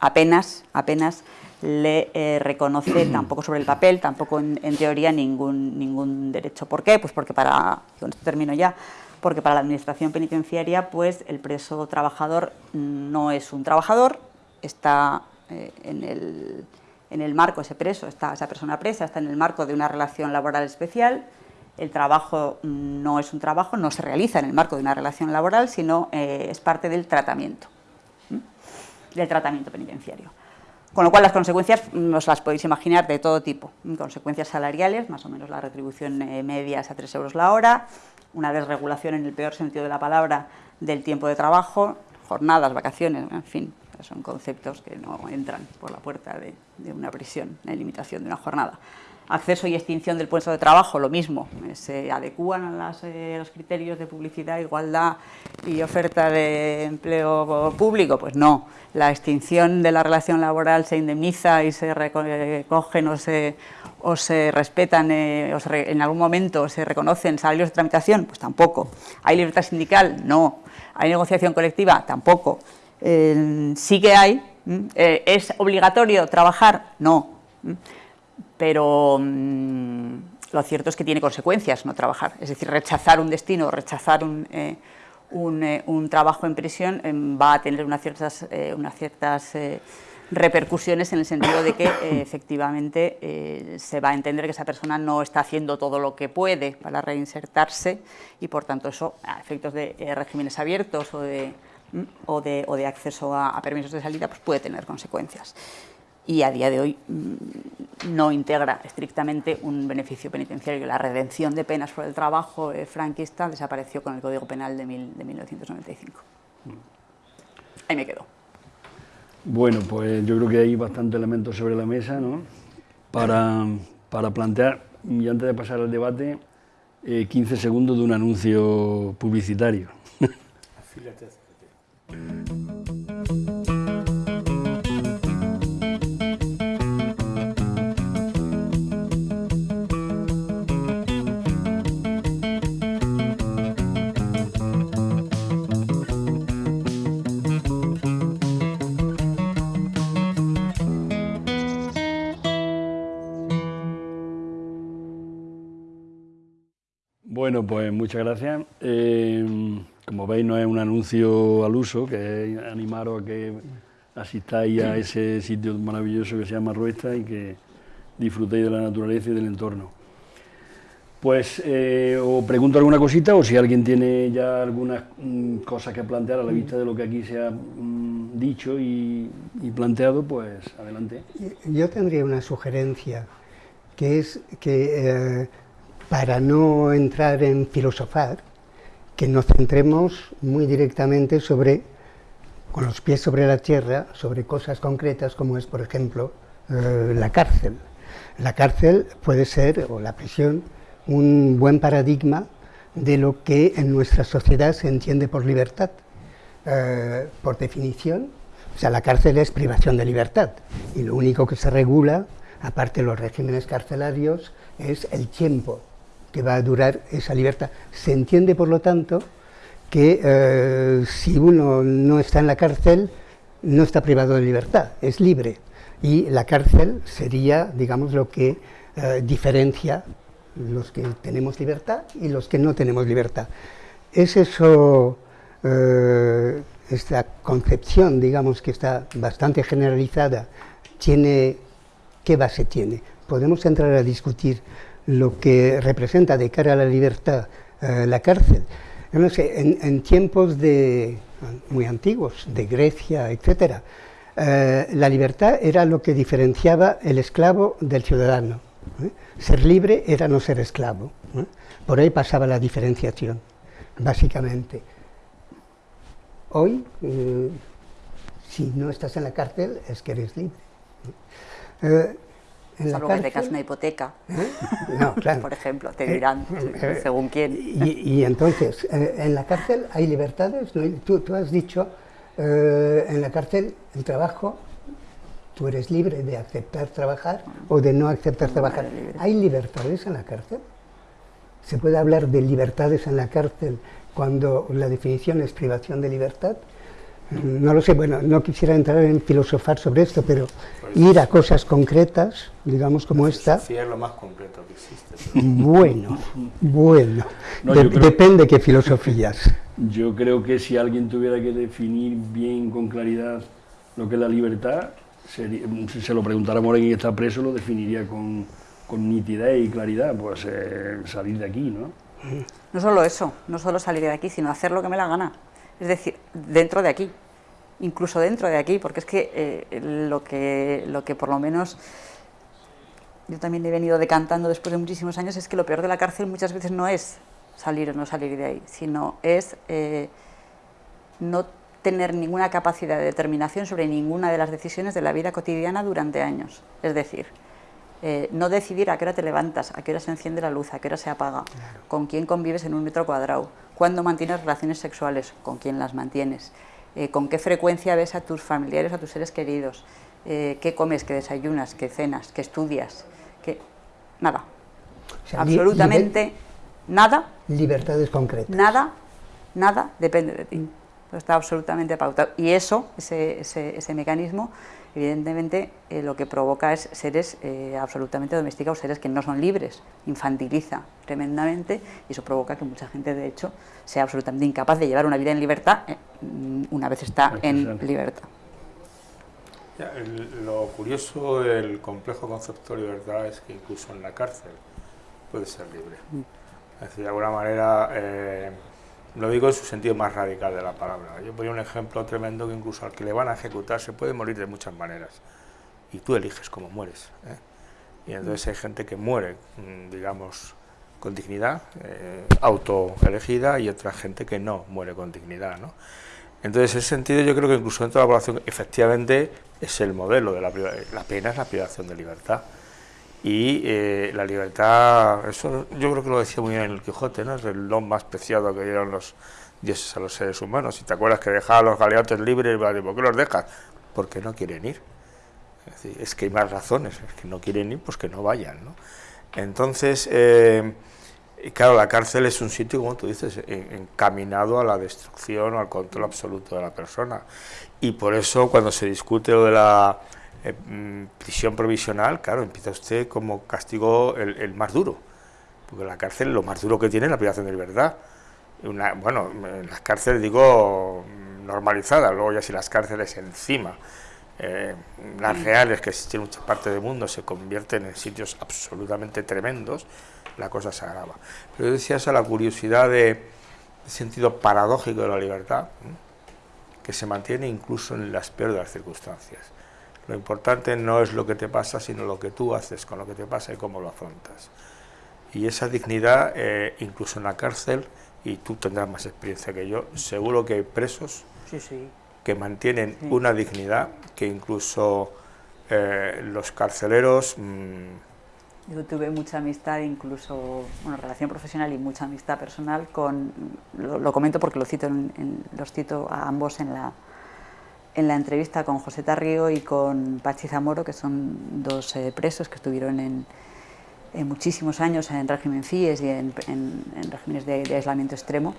apenas, apenas le eh, reconoce tampoco sobre el papel, tampoco en, teoría ningún, ningún derecho. ¿Por qué? Pues porque para, con esto termino ya, porque para la administración penitenciaria pues el preso trabajador no es un trabajador, está eh, en, el, en, el, marco, ese preso, está, esa persona presa está en el marco de una relación laboral especial, el trabajo no es un trabajo, no se realiza en el marco de una relación laboral, sino eh, es parte del tratamiento, del tratamiento penitenciario. Con lo cual las consecuencias mm, os las podéis imaginar de todo tipo. Consecuencias salariales, más o menos la retribución eh, media es a 3 euros la hora, una desregulación en el peor sentido de la palabra del tiempo de trabajo, jornadas, vacaciones, en fin, son conceptos que no entran por la puerta de, de una prisión, en limitación de una jornada acceso y extinción del puesto de trabajo, lo mismo, se adecúan a eh, los criterios de publicidad, igualdad y oferta de empleo público, pues no, la extinción de la relación laboral se indemniza y se recogen o se, o se respetan, eh, o en algún momento se reconocen salarios de tramitación, pues tampoco, hay libertad sindical, no, hay negociación colectiva, tampoco, eh, sí que hay, ¿es obligatorio trabajar? No, pero mm, lo cierto es que tiene consecuencias no trabajar, es decir, rechazar un destino, rechazar un, eh, eh, un, trabajo en prisión em, va a tener unas ciertas, eh, unas ciertas repercusiones en el sentido de que efectivamente se va a entender que esa persona no está haciendo todo lo que puede para reinsertarse y por tanto eso a efectos de regímenes abiertos o de, mm, o de, o de acceso a, a permisos de salida pues puede tener consecuencias y a día de hoy mm, no integra estrictamente un beneficio penitenciario. La redención de penas por el trabajo eh, franquista desapareció con el Código Penal de, 1995. Ahí me quedo. Bueno, pues yo creo que hay bastantes elementos sobre la mesa ¿no? para, para plantear, y antes de pasar al debate, 15 eh, segundos de un anuncio publicitario. Pues muchas gracias. Eh, como veis, no es un anuncio al uso, que es animaros a que asistáis a ese sitio maravilloso que se llama Ruesta y que disfrutéis de la naturaleza y del entorno. Pues eh, os pregunto alguna cosita o si alguien tiene ya algunas mm, cosas que plantear a la vista de lo que aquí se ha mm, dicho y, planteado, pues adelante. Yo tendría una sugerencia, que es que... Eh, para no entrar en filosofar, que nos centremos muy directamente sobre, con los pies sobre la tierra, sobre cosas concretas como es, por ejemplo, eh, la cárcel. La cárcel puede ser, o la prisión, un buen paradigma de lo que en nuestra sociedad se entiende por libertad. Eh, por definición, o sea, la cárcel es privación de libertad y lo único que se regula, aparte de los regímenes carcelarios, es el tiempo que va a durar esa libertad. Se entiende, por lo tanto, que eh, si uno no está en la cárcel, no está privado de libertad, es libre. Y la cárcel sería, digamos, lo que eh, diferencia los que tenemos libertad y los que no tenemos libertad. Es eso, eh, esta concepción, digamos, que está bastante generalizada, tiene, ¿qué base tiene? podemos entrar a discutir lo que representa de cara a la libertad eh, la cárcel. en, tiempos de, muy antiguos, de Grecia, etc., eh, la libertad era lo que diferenciaba el esclavo del ciudadano. ¿eh? Ser libre era no ser esclavo. Por ahí pasaba la diferenciación, básicamente. Hoy, si no estás en la cárcel, es que eres libre. En Salvo que tengas una hipoteca, ¿Eh? no, claro. por ejemplo, te dirán, eh, eh, según quién. Y, entonces, en la cárcel hay libertades, tú, tú, has dicho, en la cárcel el trabajo, tú eres libre de aceptar trabajar o de no aceptar trabajar. ¿Hay libertades en la cárcel? ¿Se puede hablar de libertades en la cárcel cuando la definición es privación de libertad? No lo sé, bueno, no quisiera entrar en filosofar sobre esto, pero pues ir a cosas concretas, digamos como esta... es lo más concreto que existe. Bueno, bueno, depende qué filosofías. Yo creo que si alguien tuviera que definir bien, con claridad, lo que es la libertad, si se lo preguntara a Moreno y está preso, lo definiría con, con nitidez y claridad, pues eh, salir de aquí, ¿no? No solo eso, no solo salir de aquí, sino hacer lo que me la gana es decir, dentro de aquí, incluso dentro de aquí, porque es que, eh, lo, que lo que por lo menos yo también he venido decantando después de muchísimos años es que lo peor de la cárcel muchas veces no es salir o no salir de ahí, sino es eh, no tener ninguna capacidad de determinación sobre ninguna de las decisiones de la vida cotidiana durante años. Es decir, eh, no decidir a qué hora te levantas, a qué hora se enciende la luz, a qué hora se apaga, con quién convives en un metro cuadrado, cuándo mantienes relaciones sexuales, con quién las mantienes, eh, con qué frecuencia ves a tus familiares, a tus seres queridos, eh, qué comes, qué desayunas, qué cenas, qué estudias, qué... nada. Absolutamente nada. Libertades concretas. Nada, nada depende de ti. Está absolutamente pautado. Y eso, ese, ese mecanismo, evidentemente eh, lo que provoca es seres eh, absolutamente domesticados, seres que no son libres, infantiliza tremendamente y eso provoca que mucha gente de hecho sea absolutamente incapaz de llevar una vida en libertad eh, una vez está en libertad. lo curioso del complejo concepto de libertad es que incluso en la cárcel puede ser libre. Mm. Es decir, de alguna manera lo digo en su sentido más radical de la palabra. Yo ponía un ejemplo tremendo que incluso al que le van a ejecutar se puede morir de muchas maneras. Y tú eliges cómo mueres. ¿eh? Y entonces hay gente que muere, mm, digamos, con dignidad, eh, autoelegida, y otra gente que no muere con dignidad. ¿no? Entonces, en ese sentido, yo creo que incluso dentro de la población, efectivamente, es el modelo de la, la pena, es la privación de libertad y eh, la libertad, eso yo creo que lo decía muy bien el Quijote, ¿no? es el don más preciado que dieron los dioses a los seres humanos. Si te acuerdas que dejaba a los galeotes libres, ¿por qué los dejas? Porque no quieren ir. Es, que hay más razones, es que no quieren ir, pues que no vayan. ¿no? Entonces, eh, claro, la cárcel es un sitio, como tú dices, encaminado a la destrucción o al control absoluto de la persona. Y por eso cuando se discute lo de la eh, mm, prisión provisional, claro, empieza usted como castigo el, más duro, porque la cárcel lo más duro que tiene es la privación de libertad. Una, bueno, en las cárceles digo normalizadas, luego ya si las cárceles encima, eh, las reales que existen en muchas partes del mundo se convierten en sitios absolutamente tremendos, la cosa se agrava. Pero yo decía esa la curiosidad de, sentido paradójico de la libertad, que se mantiene incluso en las peores de las circunstancias. Lo importante no es lo que te pasa, sino lo que tú haces con lo que te pasa y cómo lo afrontas. Y esa dignidad, eh, incluso en la cárcel, y tú tendrás más experiencia que yo, seguro que hay presos que mantienen una dignidad que incluso eh, los carceleros... Mm, yo tuve mucha amistad, incluso, bueno, relación profesional y mucha amistad personal con, lo, comento porque lo cito los cito a ambos en la, en la entrevista con José Tarrío y con Pachi Zamoro, que son dos eh, presos que estuvieron en, muchísimos años en régimen FIES y en, regímenes de, aislamiento extremo.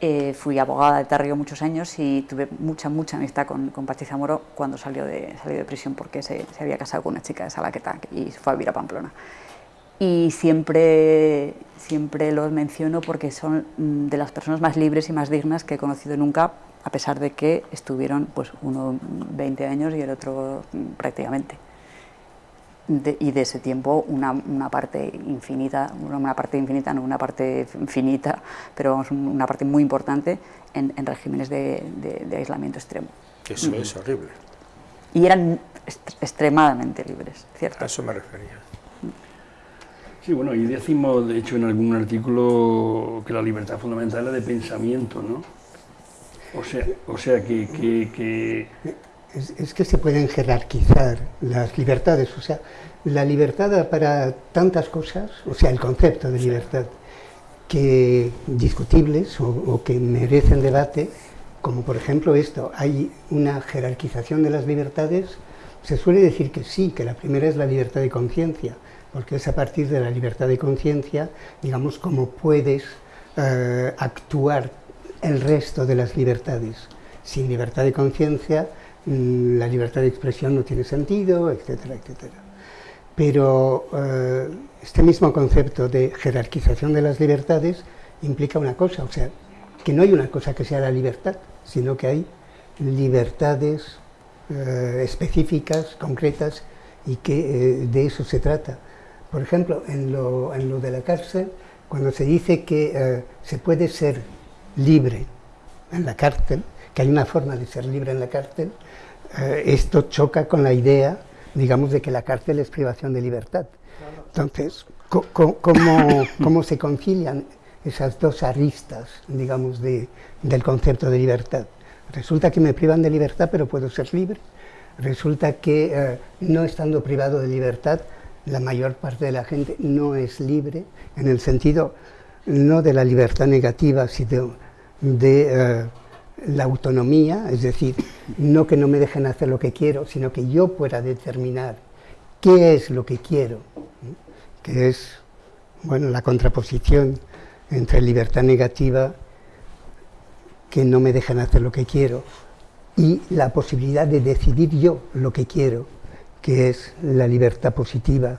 Eh, fui abogada de Tarrío muchos años y tuve mucha, mucha amistad con, con Pachi Zamoro cuando salió de, salió de prisión porque se, se, había casado con una chica de Salaqueta y fue a vivir a Pamplona. Y siempre, siempre los menciono porque son mm, de las personas más libres y más dignas que he conocido nunca a pesar de que estuvieron pues uno 20 años y el otro mm, prácticamente. y de ese tiempo una, una, parte infinita, una parte infinita, no una parte finita, pero vamos, una parte muy importante en, regímenes de, de, aislamiento extremo. Eso es horrible. Y eran extremadamente libres, ¿cierto? A eso me refería. Sí, bueno, y decimos, de hecho, en algún artículo que la libertad fundamental es de pensamiento, ¿no? O sea, o sea que, que, Es, que se pueden jerarquizar las libertades, o sea, la libertad para tantas cosas, o sea, el concepto de libertad, que discutibles o, o que merecen debate, como por ejemplo esto, hay una jerarquización de las libertades, se suele decir que sí, que la primera es la libertad de conciencia, porque es a partir de la libertad de conciencia, digamos, cómo puedes eh, actuar el resto de las libertades. Sin libertad de conciencia, mm, la libertad de expresión no tiene sentido, etcétera, etcétera. Pero eh, este mismo concepto de jerarquización de las libertades implica una cosa, o sea, que no hay una cosa que sea la libertad, sino que hay libertades eh, específicas, concretas, y que de eso se trata. Por ejemplo, en lo, de la cárcel, cuando se dice que eh, se puede ser libre en la cárcel, que hay una forma de ser libre en la cárcel, eh, esto choca con la idea, digamos, de que la cárcel es privación de libertad. Entonces, ¿cómo, se concilian esas dos aristas, digamos, del concepto de libertad? Resulta que me privan de libertad, pero puedo ser libre. Resulta que, eh, no estando privado de libertad, la mayor parte de la gente no es libre, en el sentido no de la libertad negativa, sino de eh, la autonomía, es decir, no que no me dejen hacer lo que quiero, sino que yo pueda determinar qué es lo que quiero, que es bueno, la contraposición entre libertad negativa, que no me dejen hacer lo que quiero, y la posibilidad de decidir yo lo que quiero, que es la libertad positiva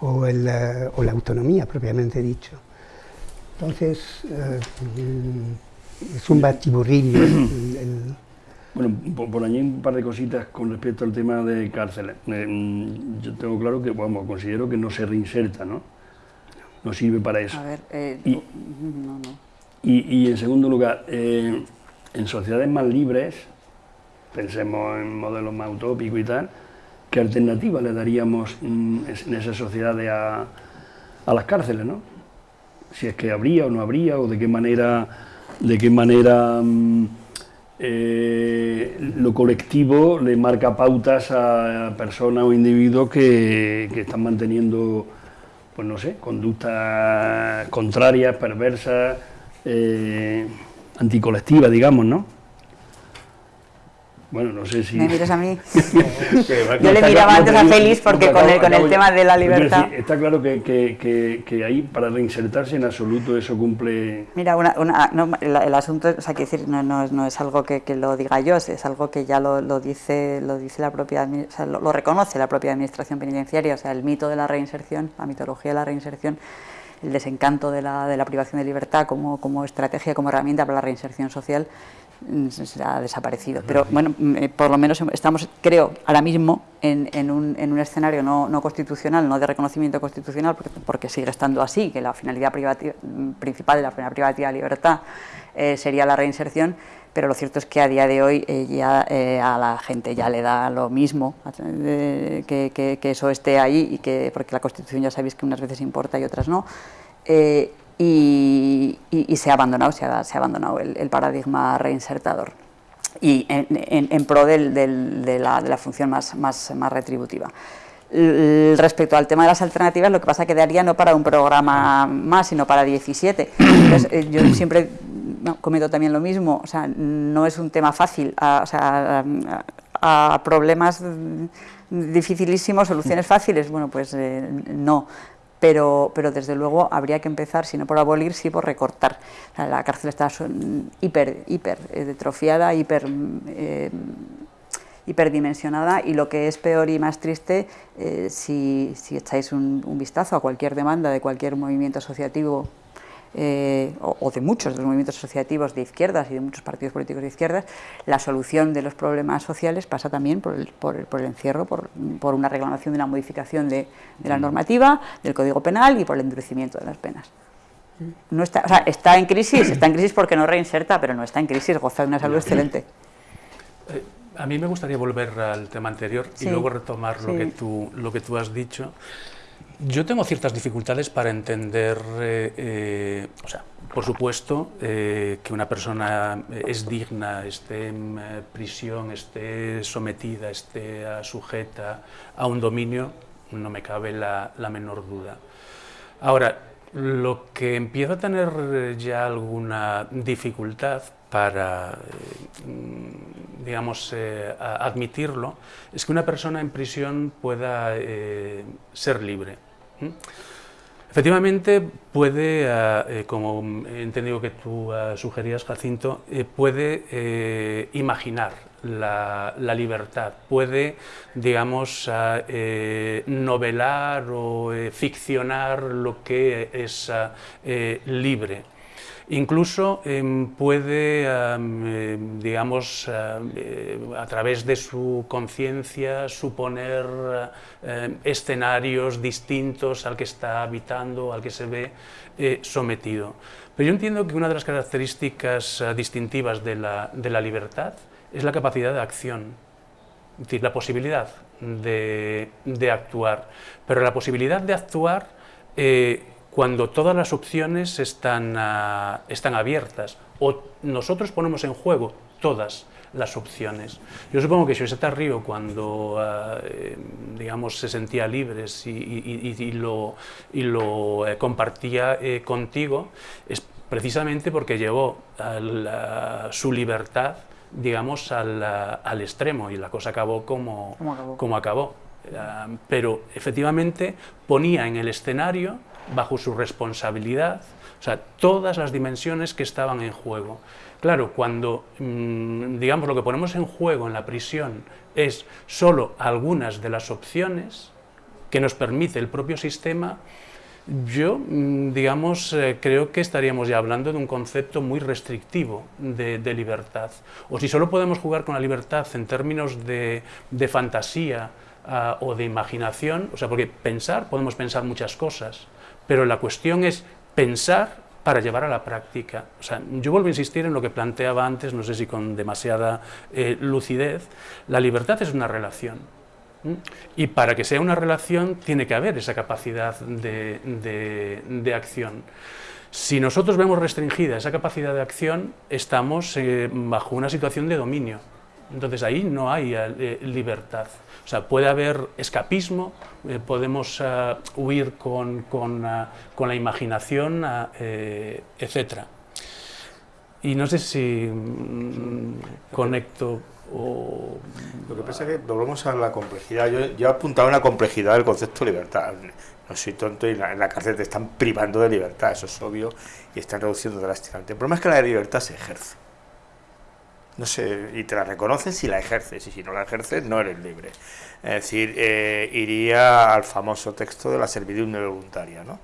o, la autonomía propiamente dicho. Entonces, eh, es un batiburrillo. Bueno, por, allí un par de cositas con respecto al tema de cárceles. Eh, mm, yo tengo claro que, vamos, considero que no se reinserta, ¿no? No sirve para eso. A ver, eh, y, no, no. Y, en segundo lugar, en sociedades más libres, pensemos en modelos más utópicos y tal, ¿Qué alternativa le daríamos mm, en esas sociedades a, las cárceles, ¿no? Si es que habría o no habría, o de qué manera, de qué manera mm, eh, lo colectivo le marca pautas a personas o individuos que, están manteniendo, pues no sé, conductas contrarias, perversas, eh, anticolectivas, digamos, ¿no? Bueno, no sé si... ¿Me miras a mí? Yo le miraba antes a Félix porque con, el, con el tema de la libertad... está claro que, que, que, ahí, para reinsertarse en absoluto, eso cumple... Mira, una, una, no, el, asunto, o sea, que decir, no, no, no, es algo que, lo diga yo, es algo que ya lo, lo dice, lo dice la propia... O sea, lo, reconoce la propia Administración Penitenciaria, o sea, el mito de la reinserción, la mitología de la reinserción, el desencanto de la, de la privación de libertad como, como estrategia, como herramienta para la reinserción social, Mm, se ha desaparecido. Pero bueno, mm, eh, por lo menos estamos, creo, ahora mismo en, en, un, en un, escenario no, no, constitucional, no de reconocimiento constitucional, porque, sigue estando así, que la finalidad mm, principal de la privativa de libertad eh, sería la reinserción, pero lo cierto es que a día de hoy eh, ya a la gente ya le da lo mismo que, que, que, eso esté ahí, y que, porque la Constitución ya sabéis que unas veces importa y otras no y, se ha abandonado, se ha, abandonado el, paradigma reinsertador y en, pro de, la, función más, retributiva. respecto al tema de las alternativas, lo que pasa es que daría no para un programa más, sino para 17. Eh, yo siempre comento también lo mismo, o sea, no es un tema fácil, a, problemas dificilísimos, soluciones fáciles, bueno, pues eh, no pero, pero desde luego habría que empezar, si no por abolir, sí por recortar. La cárcel está hiper, hiper detrofiada, hiper, eh, hiperdimensionada y lo que es peor y más triste, eh, si, si, echáis un, vistazo a cualquier demanda de cualquier movimiento asociativo eh, o, de muchos de los movimientos asociativos de izquierdas y de muchos partidos políticos de izquierdas, la solución de los problemas sociales pasa también por el, por el, encierro, por, una reclamación de una modificación de, la normativa, del Código Penal y por el endurecimiento de las penas. No está, o sea, está en crisis, está en crisis porque no reinserta, pero no está en crisis, goza de una salud excelente. Eh, a mí me gustaría volver al tema anterior y luego retomar lo, que tú, lo que tú has dicho. Yo tengo ciertas dificultades para entender, eh, eh, o sea, por supuesto, que una persona es digna, esté en prisión, esté sometida, esté sujeta a un dominio, no me cabe la, la menor duda. Ahora, lo que empieza a tener eh, ya alguna dificultad para, eh, digamos, eh, admitirlo, es que una persona en prisión pueda ser libre. Efectivamente, puede, eh, como he entendido que tú eh, sugerías, Jacinto, eh, puede imaginar la, libertad, puede, digamos, novelar o ficcionar lo que es libre. Incluso em, puede, em, digamos, eh, a través de su conciencia suponer em, escenarios distintos al que está habitando, al que se ve eh, sometido. Pero yo entiendo que una de las características eh, distintivas de la, libertad es la capacidad de acción, es decir, la posibilidad de actuar. Pero la posibilidad de actuar cuando todas las opciones están, ah, están abiertas o nosotros ponemos en juego todas las opciones. Yo supongo que José Río cuando ah, eh, digamos, se sentía libre y, lo, y lo eh, compartía eh, contigo es precisamente porque llevó su libertad digamos, al, al, extremo y la cosa acabó como, acabó. Como acabó. Ah, pero efectivamente ponía en el escenario bajo su responsabilidad, o sea, todas las dimensiones que estaban en juego. Claro, cuando, mm, digamos, lo que ponemos en juego en la prisión es solo algunas de las opciones que nos permite el propio sistema, yo, mm, digamos, eh, creo que estaríamos ya hablando de un concepto muy restrictivo de, libertad. O si solo podemos jugar con la libertad en términos de, fantasía ah, o de imaginación, o sea, porque pensar, podemos pensar muchas cosas, pero la cuestión es pensar para llevar a la práctica. O sea, yo vuelvo a insistir en lo que planteaba antes, no sé si con demasiada eh, lucidez, la libertad es una relación. Y para que sea una relación tiene que haber esa capacidad de, acción. Si nosotros vemos restringida esa capacidad de acción, estamos eh, bajo una situación de dominio. Entonces ahí no hay eh, libertad. O sea, puede haber escapismo, eh, podemos eh, huir con, con, con, la imaginación, etc. Y no sé si mm, conecto o... Lo que pasa es que volvemos a la complejidad. Yo, yo he apuntado una complejidad del concepto de libertad. No soy tonto y la, en la cárcel te están privando de libertad, eso es obvio, y están reduciendo drásticamente. El problema es que la libertad se ejerce no sé, y te la reconoces si la ejerces, y si no la ejerces no eres libre. Es decir, eh, iría al famoso texto de la servidumbre voluntaria, ¿no?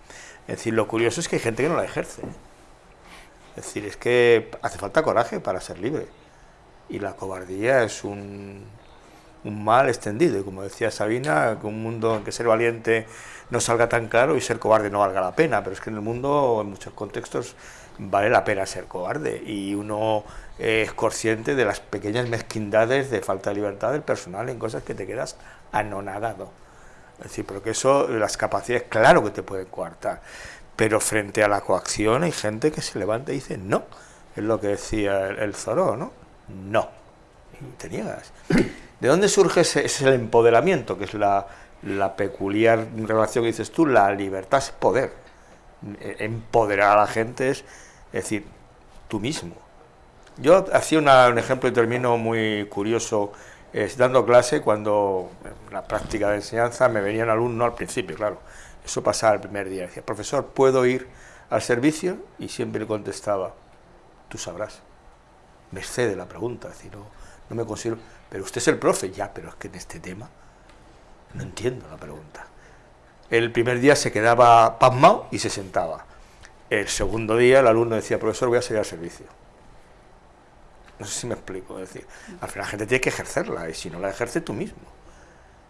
Es decir, lo curioso es que hay gente que no la ejerce. Es decir, es que hace falta coraje para ser libre. Y la cobardía es un, un mal extendido. Y como decía Sabina, que un mundo en que ser valiente no salga tan caro y ser cobarde no valga la pena. Pero es que en el mundo, en muchos contextos, vale la pena ser cobarde. Y uno es consciente de las pequeñas mezquindades de falta de libertad del personal en cosas que te quedas anonadado. Es decir, porque eso, las capacidades, claro que te pueden coartar, pero frente a la coacción hay gente que se levanta y dice no, es lo que decía el, Zoró, ¿no? No, y te niegas. ¿De dónde surge ese, empoderamiento, que es la, la peculiar relación que dices tú? La libertad es poder. Empoderar a la gente es, es decir, tú mismo yo hacía un ejemplo y termino muy curioso dando clase cuando en la práctica de enseñanza me venían alumnos al principio, claro. Eso pasaba el primer día. Decía, profesor, ¿puedo ir al servicio? Y siempre le contestaba, tú sabrás. Me excede la pregunta, es decir, no, no me considero... Pero usted es el profe, ya, pero es que en este tema no entiendo la pregunta. El primer día se quedaba pasmado y se sentaba. el segundo día el alumno decía, profesor, voy a salir al servicio. No sé si me explico, es decir, al final la gente tiene que ejercerla y si no la ejerce tú mismo.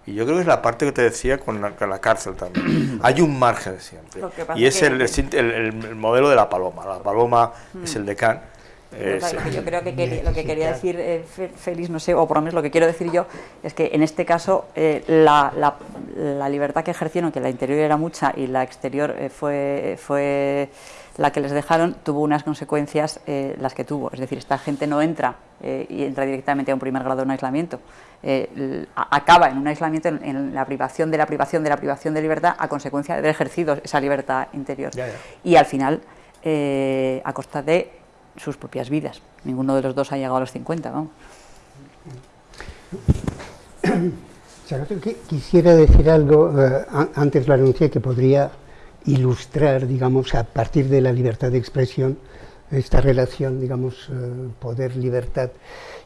Y yo creo que es la parte que te decía con la, cárcel también. Hay un margen siempre. Y es el, el, modelo de la paloma. La paloma es el decán yo creo que lo que quería decir eh, Félix, no sé, o por lo menos lo que quiero decir yo, es que en este caso eh, la, la, libertad que ejercieron, que la interior era mucha y la exterior eh, fue, fue la que les dejaron, tuvo unas consecuencias las que tuvo. Es decir, esta gente no entra y entra directamente a un primer grado de un aislamiento. acaba en un aislamiento, en, la privación de la privación de la privación de libertad a consecuencia de haber ejercido esa libertad interior. Y al final, a costa de sus propias vidas. Ninguno de los dos ha llegado a los 50, vamos. Quisiera decir algo, eh, antes lo anuncié, que podría ilustrar, digamos, a partir de la libertad de expresión, esta relación, digamos, eh, poder-libertad,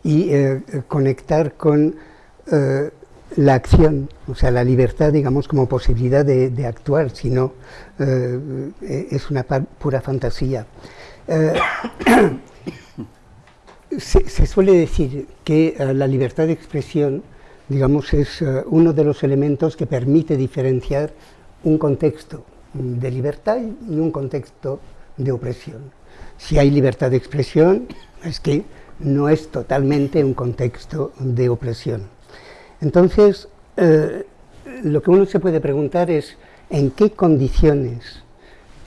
y eh, conectar con la acción, o sea, la libertad, digamos, como posibilidad de, de actuar, si no, es una pura fantasía. Eh, se, suele decir que eh, la libertad de expresión, digamos, es eh, uno de los elementos que permite diferenciar un contexto de libertad y un contexto de opresión. Si hay libertad de expresión, es que no es totalmente un contexto de opresión. Entonces, lo que uno se puede preguntar es en qué condiciones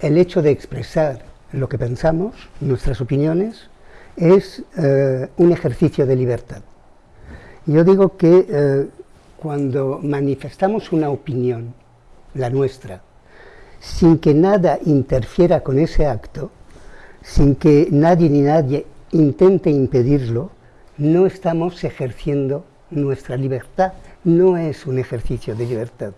el hecho de expresar lo que pensamos, nuestras opiniones, es eh, un ejercicio de libertad. Yo digo que eh, cuando manifestamos una opinión, la nuestra, sin que nada interfiera con ese acto, sin que nadie ni nadie intente impedirlo, no estamos ejerciendo nuestra libertad, no es un ejercicio de libertad.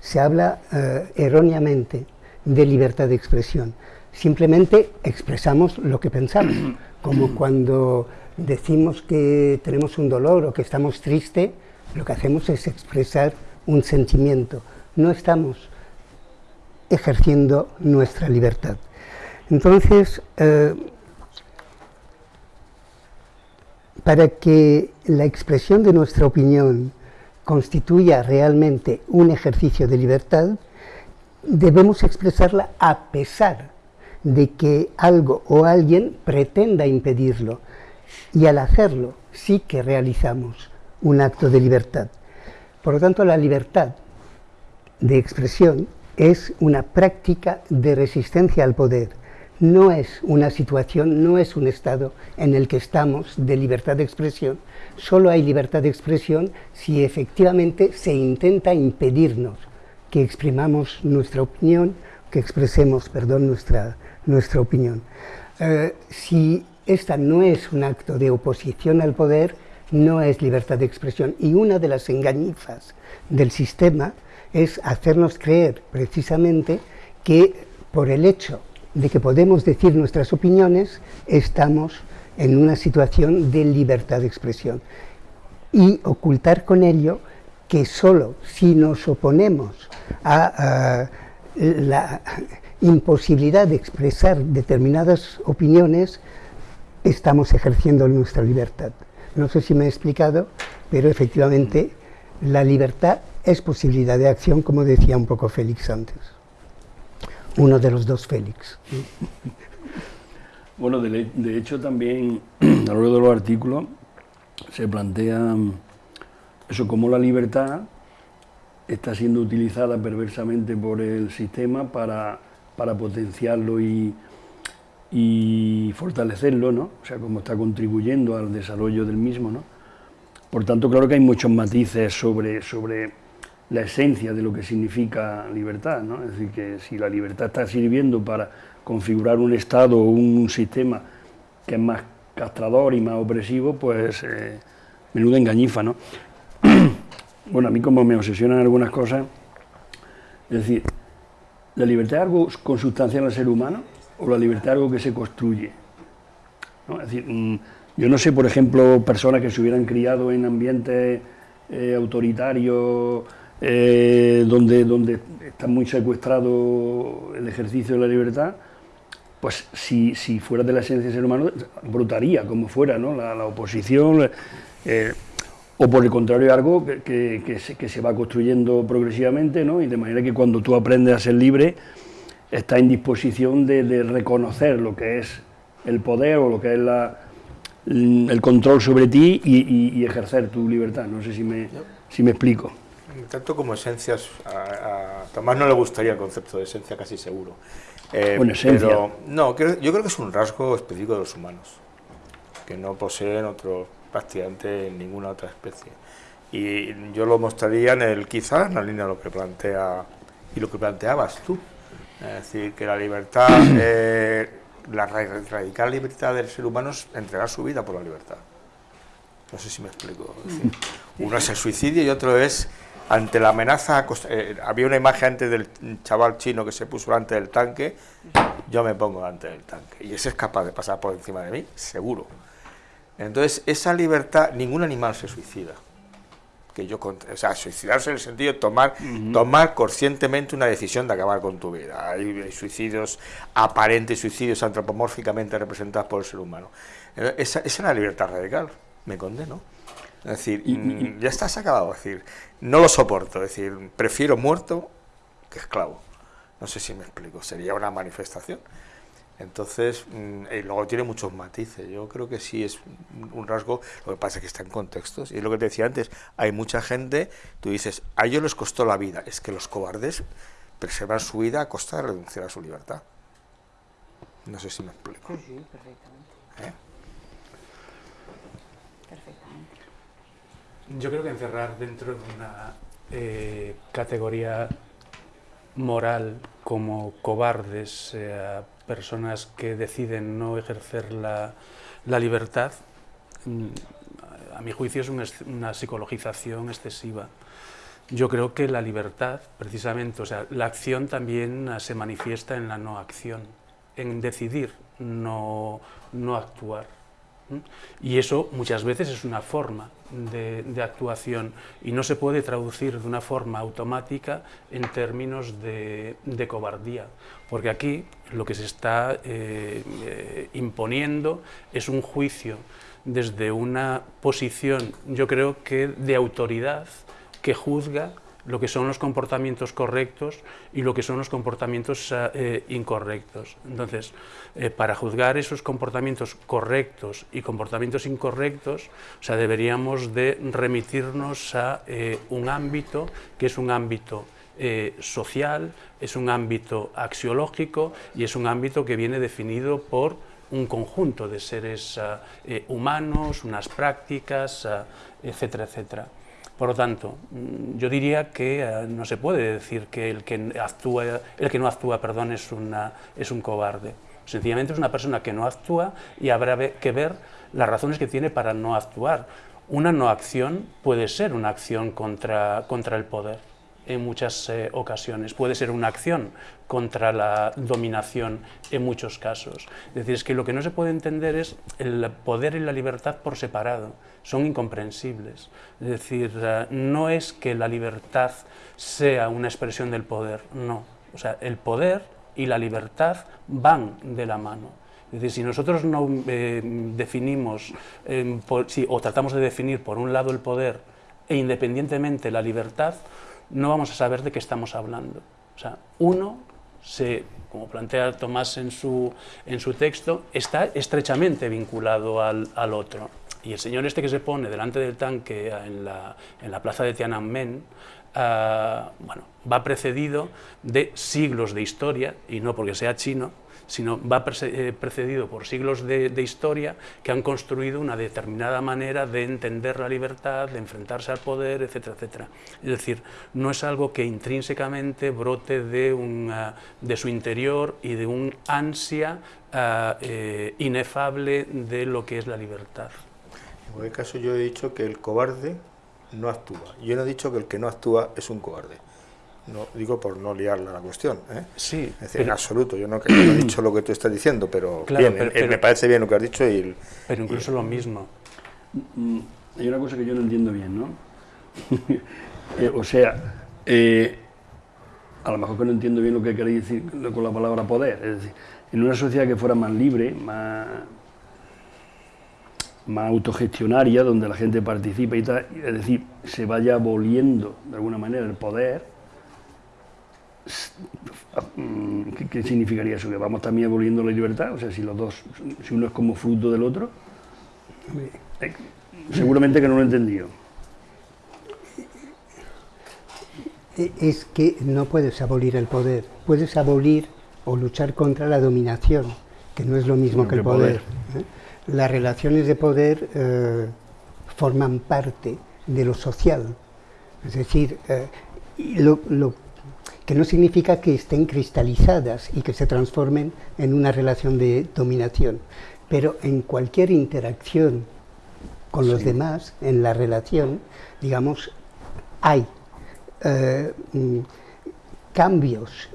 Se habla eh, erróneamente de libertad de expresión simplemente expresamos lo que pensamos, como cuando decimos que tenemos un dolor o que estamos tristes, lo que hacemos es expresar un sentimiento, no estamos ejerciendo nuestra libertad. Entonces, eh, para que la expresión de nuestra opinión constituya realmente un ejercicio de libertad, debemos expresarla a pesar de que algo o alguien pretenda impedirlo. Y al hacerlo sí que realizamos un acto de libertad. Por lo tanto, la libertad de expresión es una práctica de resistencia al poder. No es una situación, no es un estado en el que estamos de libertad de expresión. Solo hay libertad de expresión si efectivamente se intenta impedirnos que exprimamos nuestra opinión, que expresemos, perdón, nuestra, nuestra opinión. Eh, si esta no es un acto de oposición al poder, no es libertad de expresión. Y una de las engañifas del sistema es hacernos creer precisamente que por el hecho de que podemos decir nuestras opiniones, estamos en una situación de libertad de expresión. Y ocultar con ello que solo si nos oponemos a la imposibilidad de expresar determinadas opiniones, estamos ejerciendo nuestra libertad. No sé si me he explicado, pero efectivamente la libertad es posibilidad de acción, como decía un poco Félix antes. Uno de los dos Félix. Bueno, de, hecho también a lo largo de los artículos se plantea eso como la libertad está siendo utilizada perversamente por el sistema para para potenciarlo y, fortalecerlo, ¿no? O sea, como está contribuyendo al desarrollo del mismo, ¿no? Por tanto, claro que hay muchos matices sobre, sobre la esencia de lo que significa libertad, ¿no? Es decir, que si la libertad está sirviendo para configurar un Estado o un sistema que es más castrador y más opresivo, pues eh, menuda engañifa, ¿no? bueno, a mí como me obsesionan algunas cosas, es decir, ¿La libertad es algo consustancial al ser humano o la libertad es algo que se construye? Es decir, mm, yo no sé, por ejemplo, personas que se hubieran criado en ambientes eh, autoritarios, eh, donde, donde está muy secuestrado el ejercicio de la libertad, pues si, si fuera de la esencia del ser humano, brotaría como fuera, ¿no? La, oposición, eh, o por el contrario, algo que, que, se, que, se, va construyendo progresivamente, ¿no? Y de manera que cuando tú aprendes a ser libre, estás en disposición de, de reconocer lo que es el poder o lo que es la, el control sobre ti y, ejercer tu libertad. No sé si me, si me explico. Tanto como esencias, a, Tomás no le gustaría el concepto de esencia casi seguro. Eh, bueno, esencia. no, yo creo que es un rasgo específico de los humanos, que no poseen otro prácticamente ninguna otra especie. Y yo lo mostraría en el, quizás en la línea de lo que plantea y lo que planteabas tú. Es decir, que la libertad eh, la radical libertad del ser humano es entregar su vida por la libertad. No sé si me explico. uno es el suicidio y otro es ante la amenaza. Eh, había una imagen antes del chaval chino que se puso delante del tanque. Yo me pongo delante del tanque. Y ese es capaz de pasar por encima de mí, seguro. Entonces, esa libertad, ningún animal se suicida que yo, o sea, suicidarse en el sentido de tomar, tomar conscientemente una decisión de acabar con tu vida. Hay, suicidios aparentes, suicidios antropomórficamente representados por el ser humano. Esa, es una libertad radical, me condeno. Es decir, mm, ya estás acabado, es decir, no lo soporto, es decir, prefiero muerto que esclavo. No sé si me explico, sería una manifestación. Entonces, mm, y luego tiene muchos matices. Yo creo que sí es un rasgo, lo que pasa es que está en contextos. Y es lo que te decía antes, hay mucha gente, tú dices, a ellos les costó la vida. Es que los cobardes preservan su vida a costa de renunciar a su libertad. No sé si me explico. Sí, sí, perfectamente. ¿Eh? Perfectamente. Yo creo que encerrar dentro de una eh, categoría moral como cobardes personas que deciden no ejercer la, libertad, mm, a mi juicio es una, psicologización excesiva. Yo creo que la libertad, precisamente, o sea, la acción también se manifiesta en la no acción, en decidir no, no actuar. Y eso muchas veces es una forma de, actuación. Y no se puede traducir de una forma automática en términos de, cobardía, porque aquí lo que se está eh, eh, imponiendo es un juicio desde una posición, yo creo que de autoridad, que juzga lo que son los comportamientos correctos y lo que son los comportamientos eh, eh, incorrectos. Entonces, eh, para juzgar esos comportamientos correctos y comportamientos incorrectos, o sea, deberíamos de remitirnos a un ámbito que es un ámbito social, es un ámbito axiológico y es un ámbito que viene definido por un conjunto de seres humanos, unas prácticas, etcétera, etcétera. Por lo tanto, mm, yo diría que eh, no se puede decir que el que, actúa, el que no actúa perdón, es, una, es un cobarde. Sencillamente es una persona que no actúa y habrá que ver las razones que tiene para no actuar. Una no acción puede ser una acción contra, contra el poder en muchas eh, ocasiones. Puede ser una acción contra la dominación en muchos casos. Es decir, es que lo que no se puede entender es el poder y la libertad por separado. Son incomprensibles. Es decir, eh, no es que la libertad sea una expresión del poder, no. O sea, el poder y la libertad van de la mano. Es decir, si nosotros no eh, definimos o tratamos de definir por un lado el poder e independientemente la libertad, no vamos a saber de qué estamos hablando. O sea, uno, se, como plantea Tomás en su, en su texto, está estrechamente vinculado al, al, otro. Y el señor este que se pone delante del tanque en la, en la plaza de Tiananmen, uh, bueno, va precedido de siglos de historia, y no porque sea chino, sino va eh, precedido por siglos de, historia que han construido una determinada manera de entender la libertad, de enfrentarse al poder, etcétera, etcétera. Es decir, no es algo que intrínsecamente brote de, un, de su interior y de un ansia eh, inefable de lo que es la libertad. En cualquier caso yo he dicho que el cobarde no actúa. Yo no he dicho que el que no actúa es un cobarde. No, digo por no liarla la cuestión. ¿eh? Sí. Es decir, en absoluto, yo no, he dicho lo que tú estás diciendo, pero, bien, me parece bien lo que has dicho. Y, pero incluso lo mismo. Mm, hay una cosa que yo no entiendo bien, ¿no? Eh, o sea, eh, a lo mejor que no entiendo bien lo que queréis decir con la palabra poder, es decir, en una sociedad que fuera más libre, más, más autogestionaria, donde la gente participa y tal, es decir, se vaya aboliendo de alguna manera el poder, ¿qué, significaría eso? ¿Que vamos también aboliendo la libertad? O sea, si los dos, si uno es como fruto del otro, eh, seguramente que no lo he entendido. Es que no puedes abolir el poder, puedes abolir o luchar contra la dominación, que no es lo mismo que el poder. ¿eh? Las relaciones de poder eh, forman parte de lo social, es decir, lo, lo que no significa que estén cristalizadas y que se transformen en una relación de dominación, pero en cualquier interacción con los demás, en la relación, digamos, hay eh, mm, cambios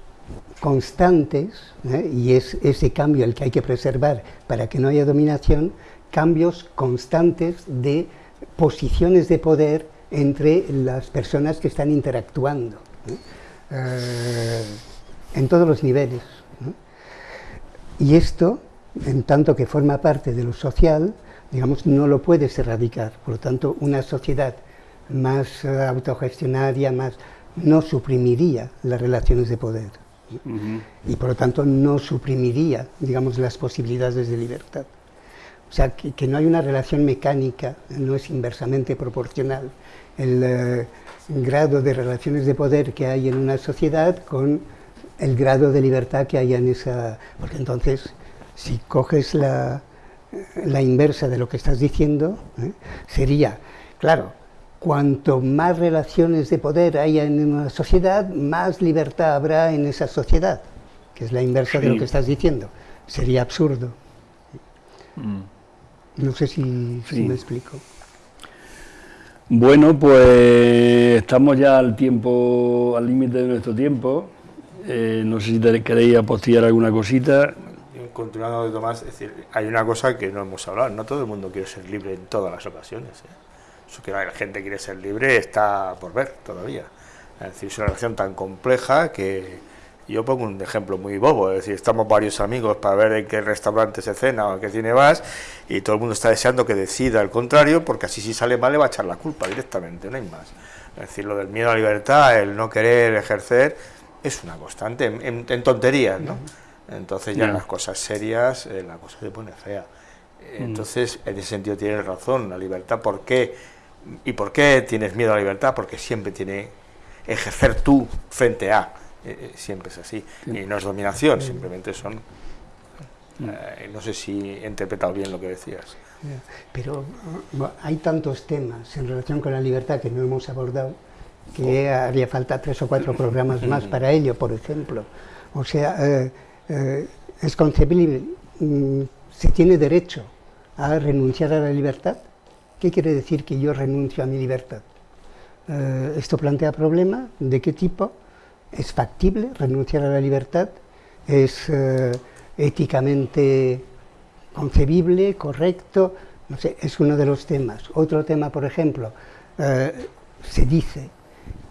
constantes, ¿eh? y es ese cambio el que hay que preservar para que no haya dominación, cambios constantes de posiciones de poder entre las personas que están interactuando. ¿eh? Eh, en todos los niveles. Y esto, en tanto que forma parte de lo social, digamos, no lo puedes erradicar. Por lo tanto, una sociedad más eh, autogestionaria, más, no suprimiría las relaciones de poder. Y por lo tanto no suprimiría, digamos, las posibilidades de libertad. O sea, que, no hay una relación mecánica, no es inversamente proporcional. El, eh, grado de relaciones de poder que hay en una sociedad con el grado de libertad que hay en esa... Porque entonces, si coges la, la inversa de lo que estás diciendo, ¿eh? sería, claro, cuanto más relaciones de poder haya en una sociedad, más libertad habrá en esa sociedad, que es la inversa de lo que estás diciendo. Sería absurdo. Mm. No sé si, si me explico. Bueno, pues estamos ya al tiempo, al límite de nuestro tiempo. Eh, no sé si queréis apostillar alguna cosita. Continuando de Tomás, es decir, hay una cosa que no hemos hablado, no todo el mundo quiere ser libre en todas las ocasiones. ¿eh? Eso que la gente quiere ser libre está por ver todavía. Es decir, es una relación tan compleja que, yo pongo un ejemplo muy bobo, es decir, estamos varios amigos para ver en qué restaurante se cena o en qué cine vas y todo el mundo está deseando que decida el contrario porque así si sale mal le va a echar la culpa directamente, no hay más. Es decir, lo del miedo a la libertad, el no querer ejercer, es una constante, en, tonterías, ¿no? Entonces ya en las cosas serias eh, la cosa se pone fea. Mm. Entonces, en ese sentido tienes razón, la libertad, ¿por qué? ¿Y por qué tienes miedo a la libertad? Porque siempre tiene ejercer tú frente a eh, eh, siempre es así. Y no es dominación, simplemente son... Eh, no sé si he interpretado bien lo que decías. Pero hay tantos temas en relación con la libertad que no hemos abordado que haría falta tres o cuatro programas más para ello, por ejemplo. O sea, es concebible, mm, se tiene derecho a renunciar a la libertad. ¿Qué quiere decir que yo renuncio a mi libertad? ¿Esto plantea problemas? ¿De qué tipo? ¿Es factible renunciar a la libertad? ¿Es eh, éticamente concebible, correcto? No sé, es uno de los temas. Otro tema, por ejemplo, eh, se dice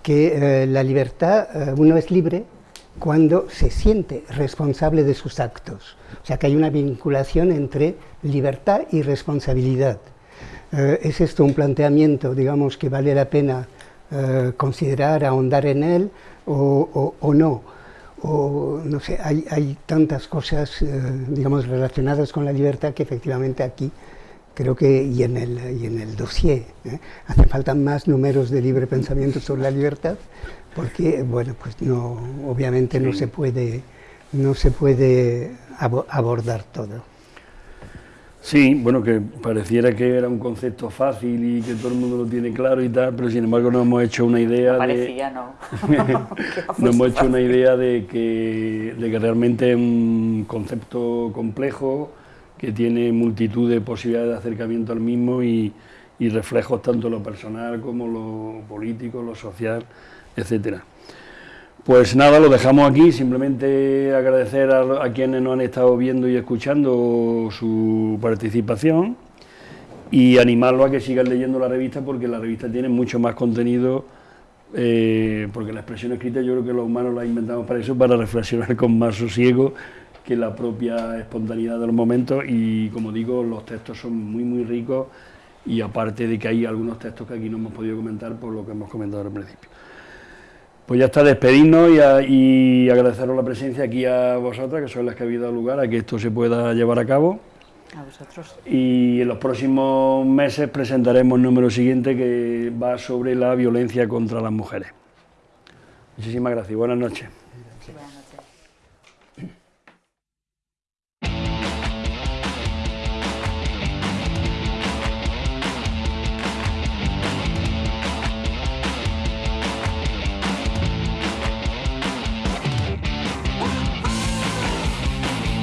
que eh, la libertad, uno es libre cuando se siente responsable de sus actos. O sea que hay una vinculación entre libertad y responsabilidad. ¿Es esto un planteamiento, digamos, que vale la pena considerar, ahondar en él? O, no. O, no sé, hay, hay tantas cosas, eh, digamos, relacionadas con la libertad que efectivamente aquí creo que, y en el, y en el dossier, ¿eh? hacen falta más números de libre pensamiento sobre la libertad, porque, bueno, pues no, obviamente no se puede, no se puede abordar todo. Sí, bueno, que pareciera que era un concepto fácil y que todo el mundo lo tiene claro y tal, pero sin embargo nos hemos hecho una idea parecía, no. nos hemos hecho una idea de que, de que realmente es un concepto complejo que tiene multitud de posibilidades de acercamiento al mismo y, y reflejos tanto lo personal como lo político, lo social, etcétera. Pues nada, lo dejamos aquí, simplemente agradecer a, quienes nos han estado viendo y escuchando su participación y animarlo a que sigan leyendo la revista porque la revista tiene mucho más contenido eh, porque la expresión escrita yo creo que los humanos la inventamos para eso, para reflexionar con más sosiego que la propia espontaneidad de los momentos y como digo, los textos son muy muy ricos y aparte de que hay algunos textos que aquí no hemos podido comentar por lo que hemos comentado al principio. Pues ya está, despedirnos y, agradeceros la presencia aquí a vosotras, que son las que habéis dado lugar a que esto se pueda llevar a cabo. A vosotros. Y en los próximos meses presentaremos el número siguiente que va sobre la violencia contra las mujeres. Muchísimas gracias. Noches. buenas noches.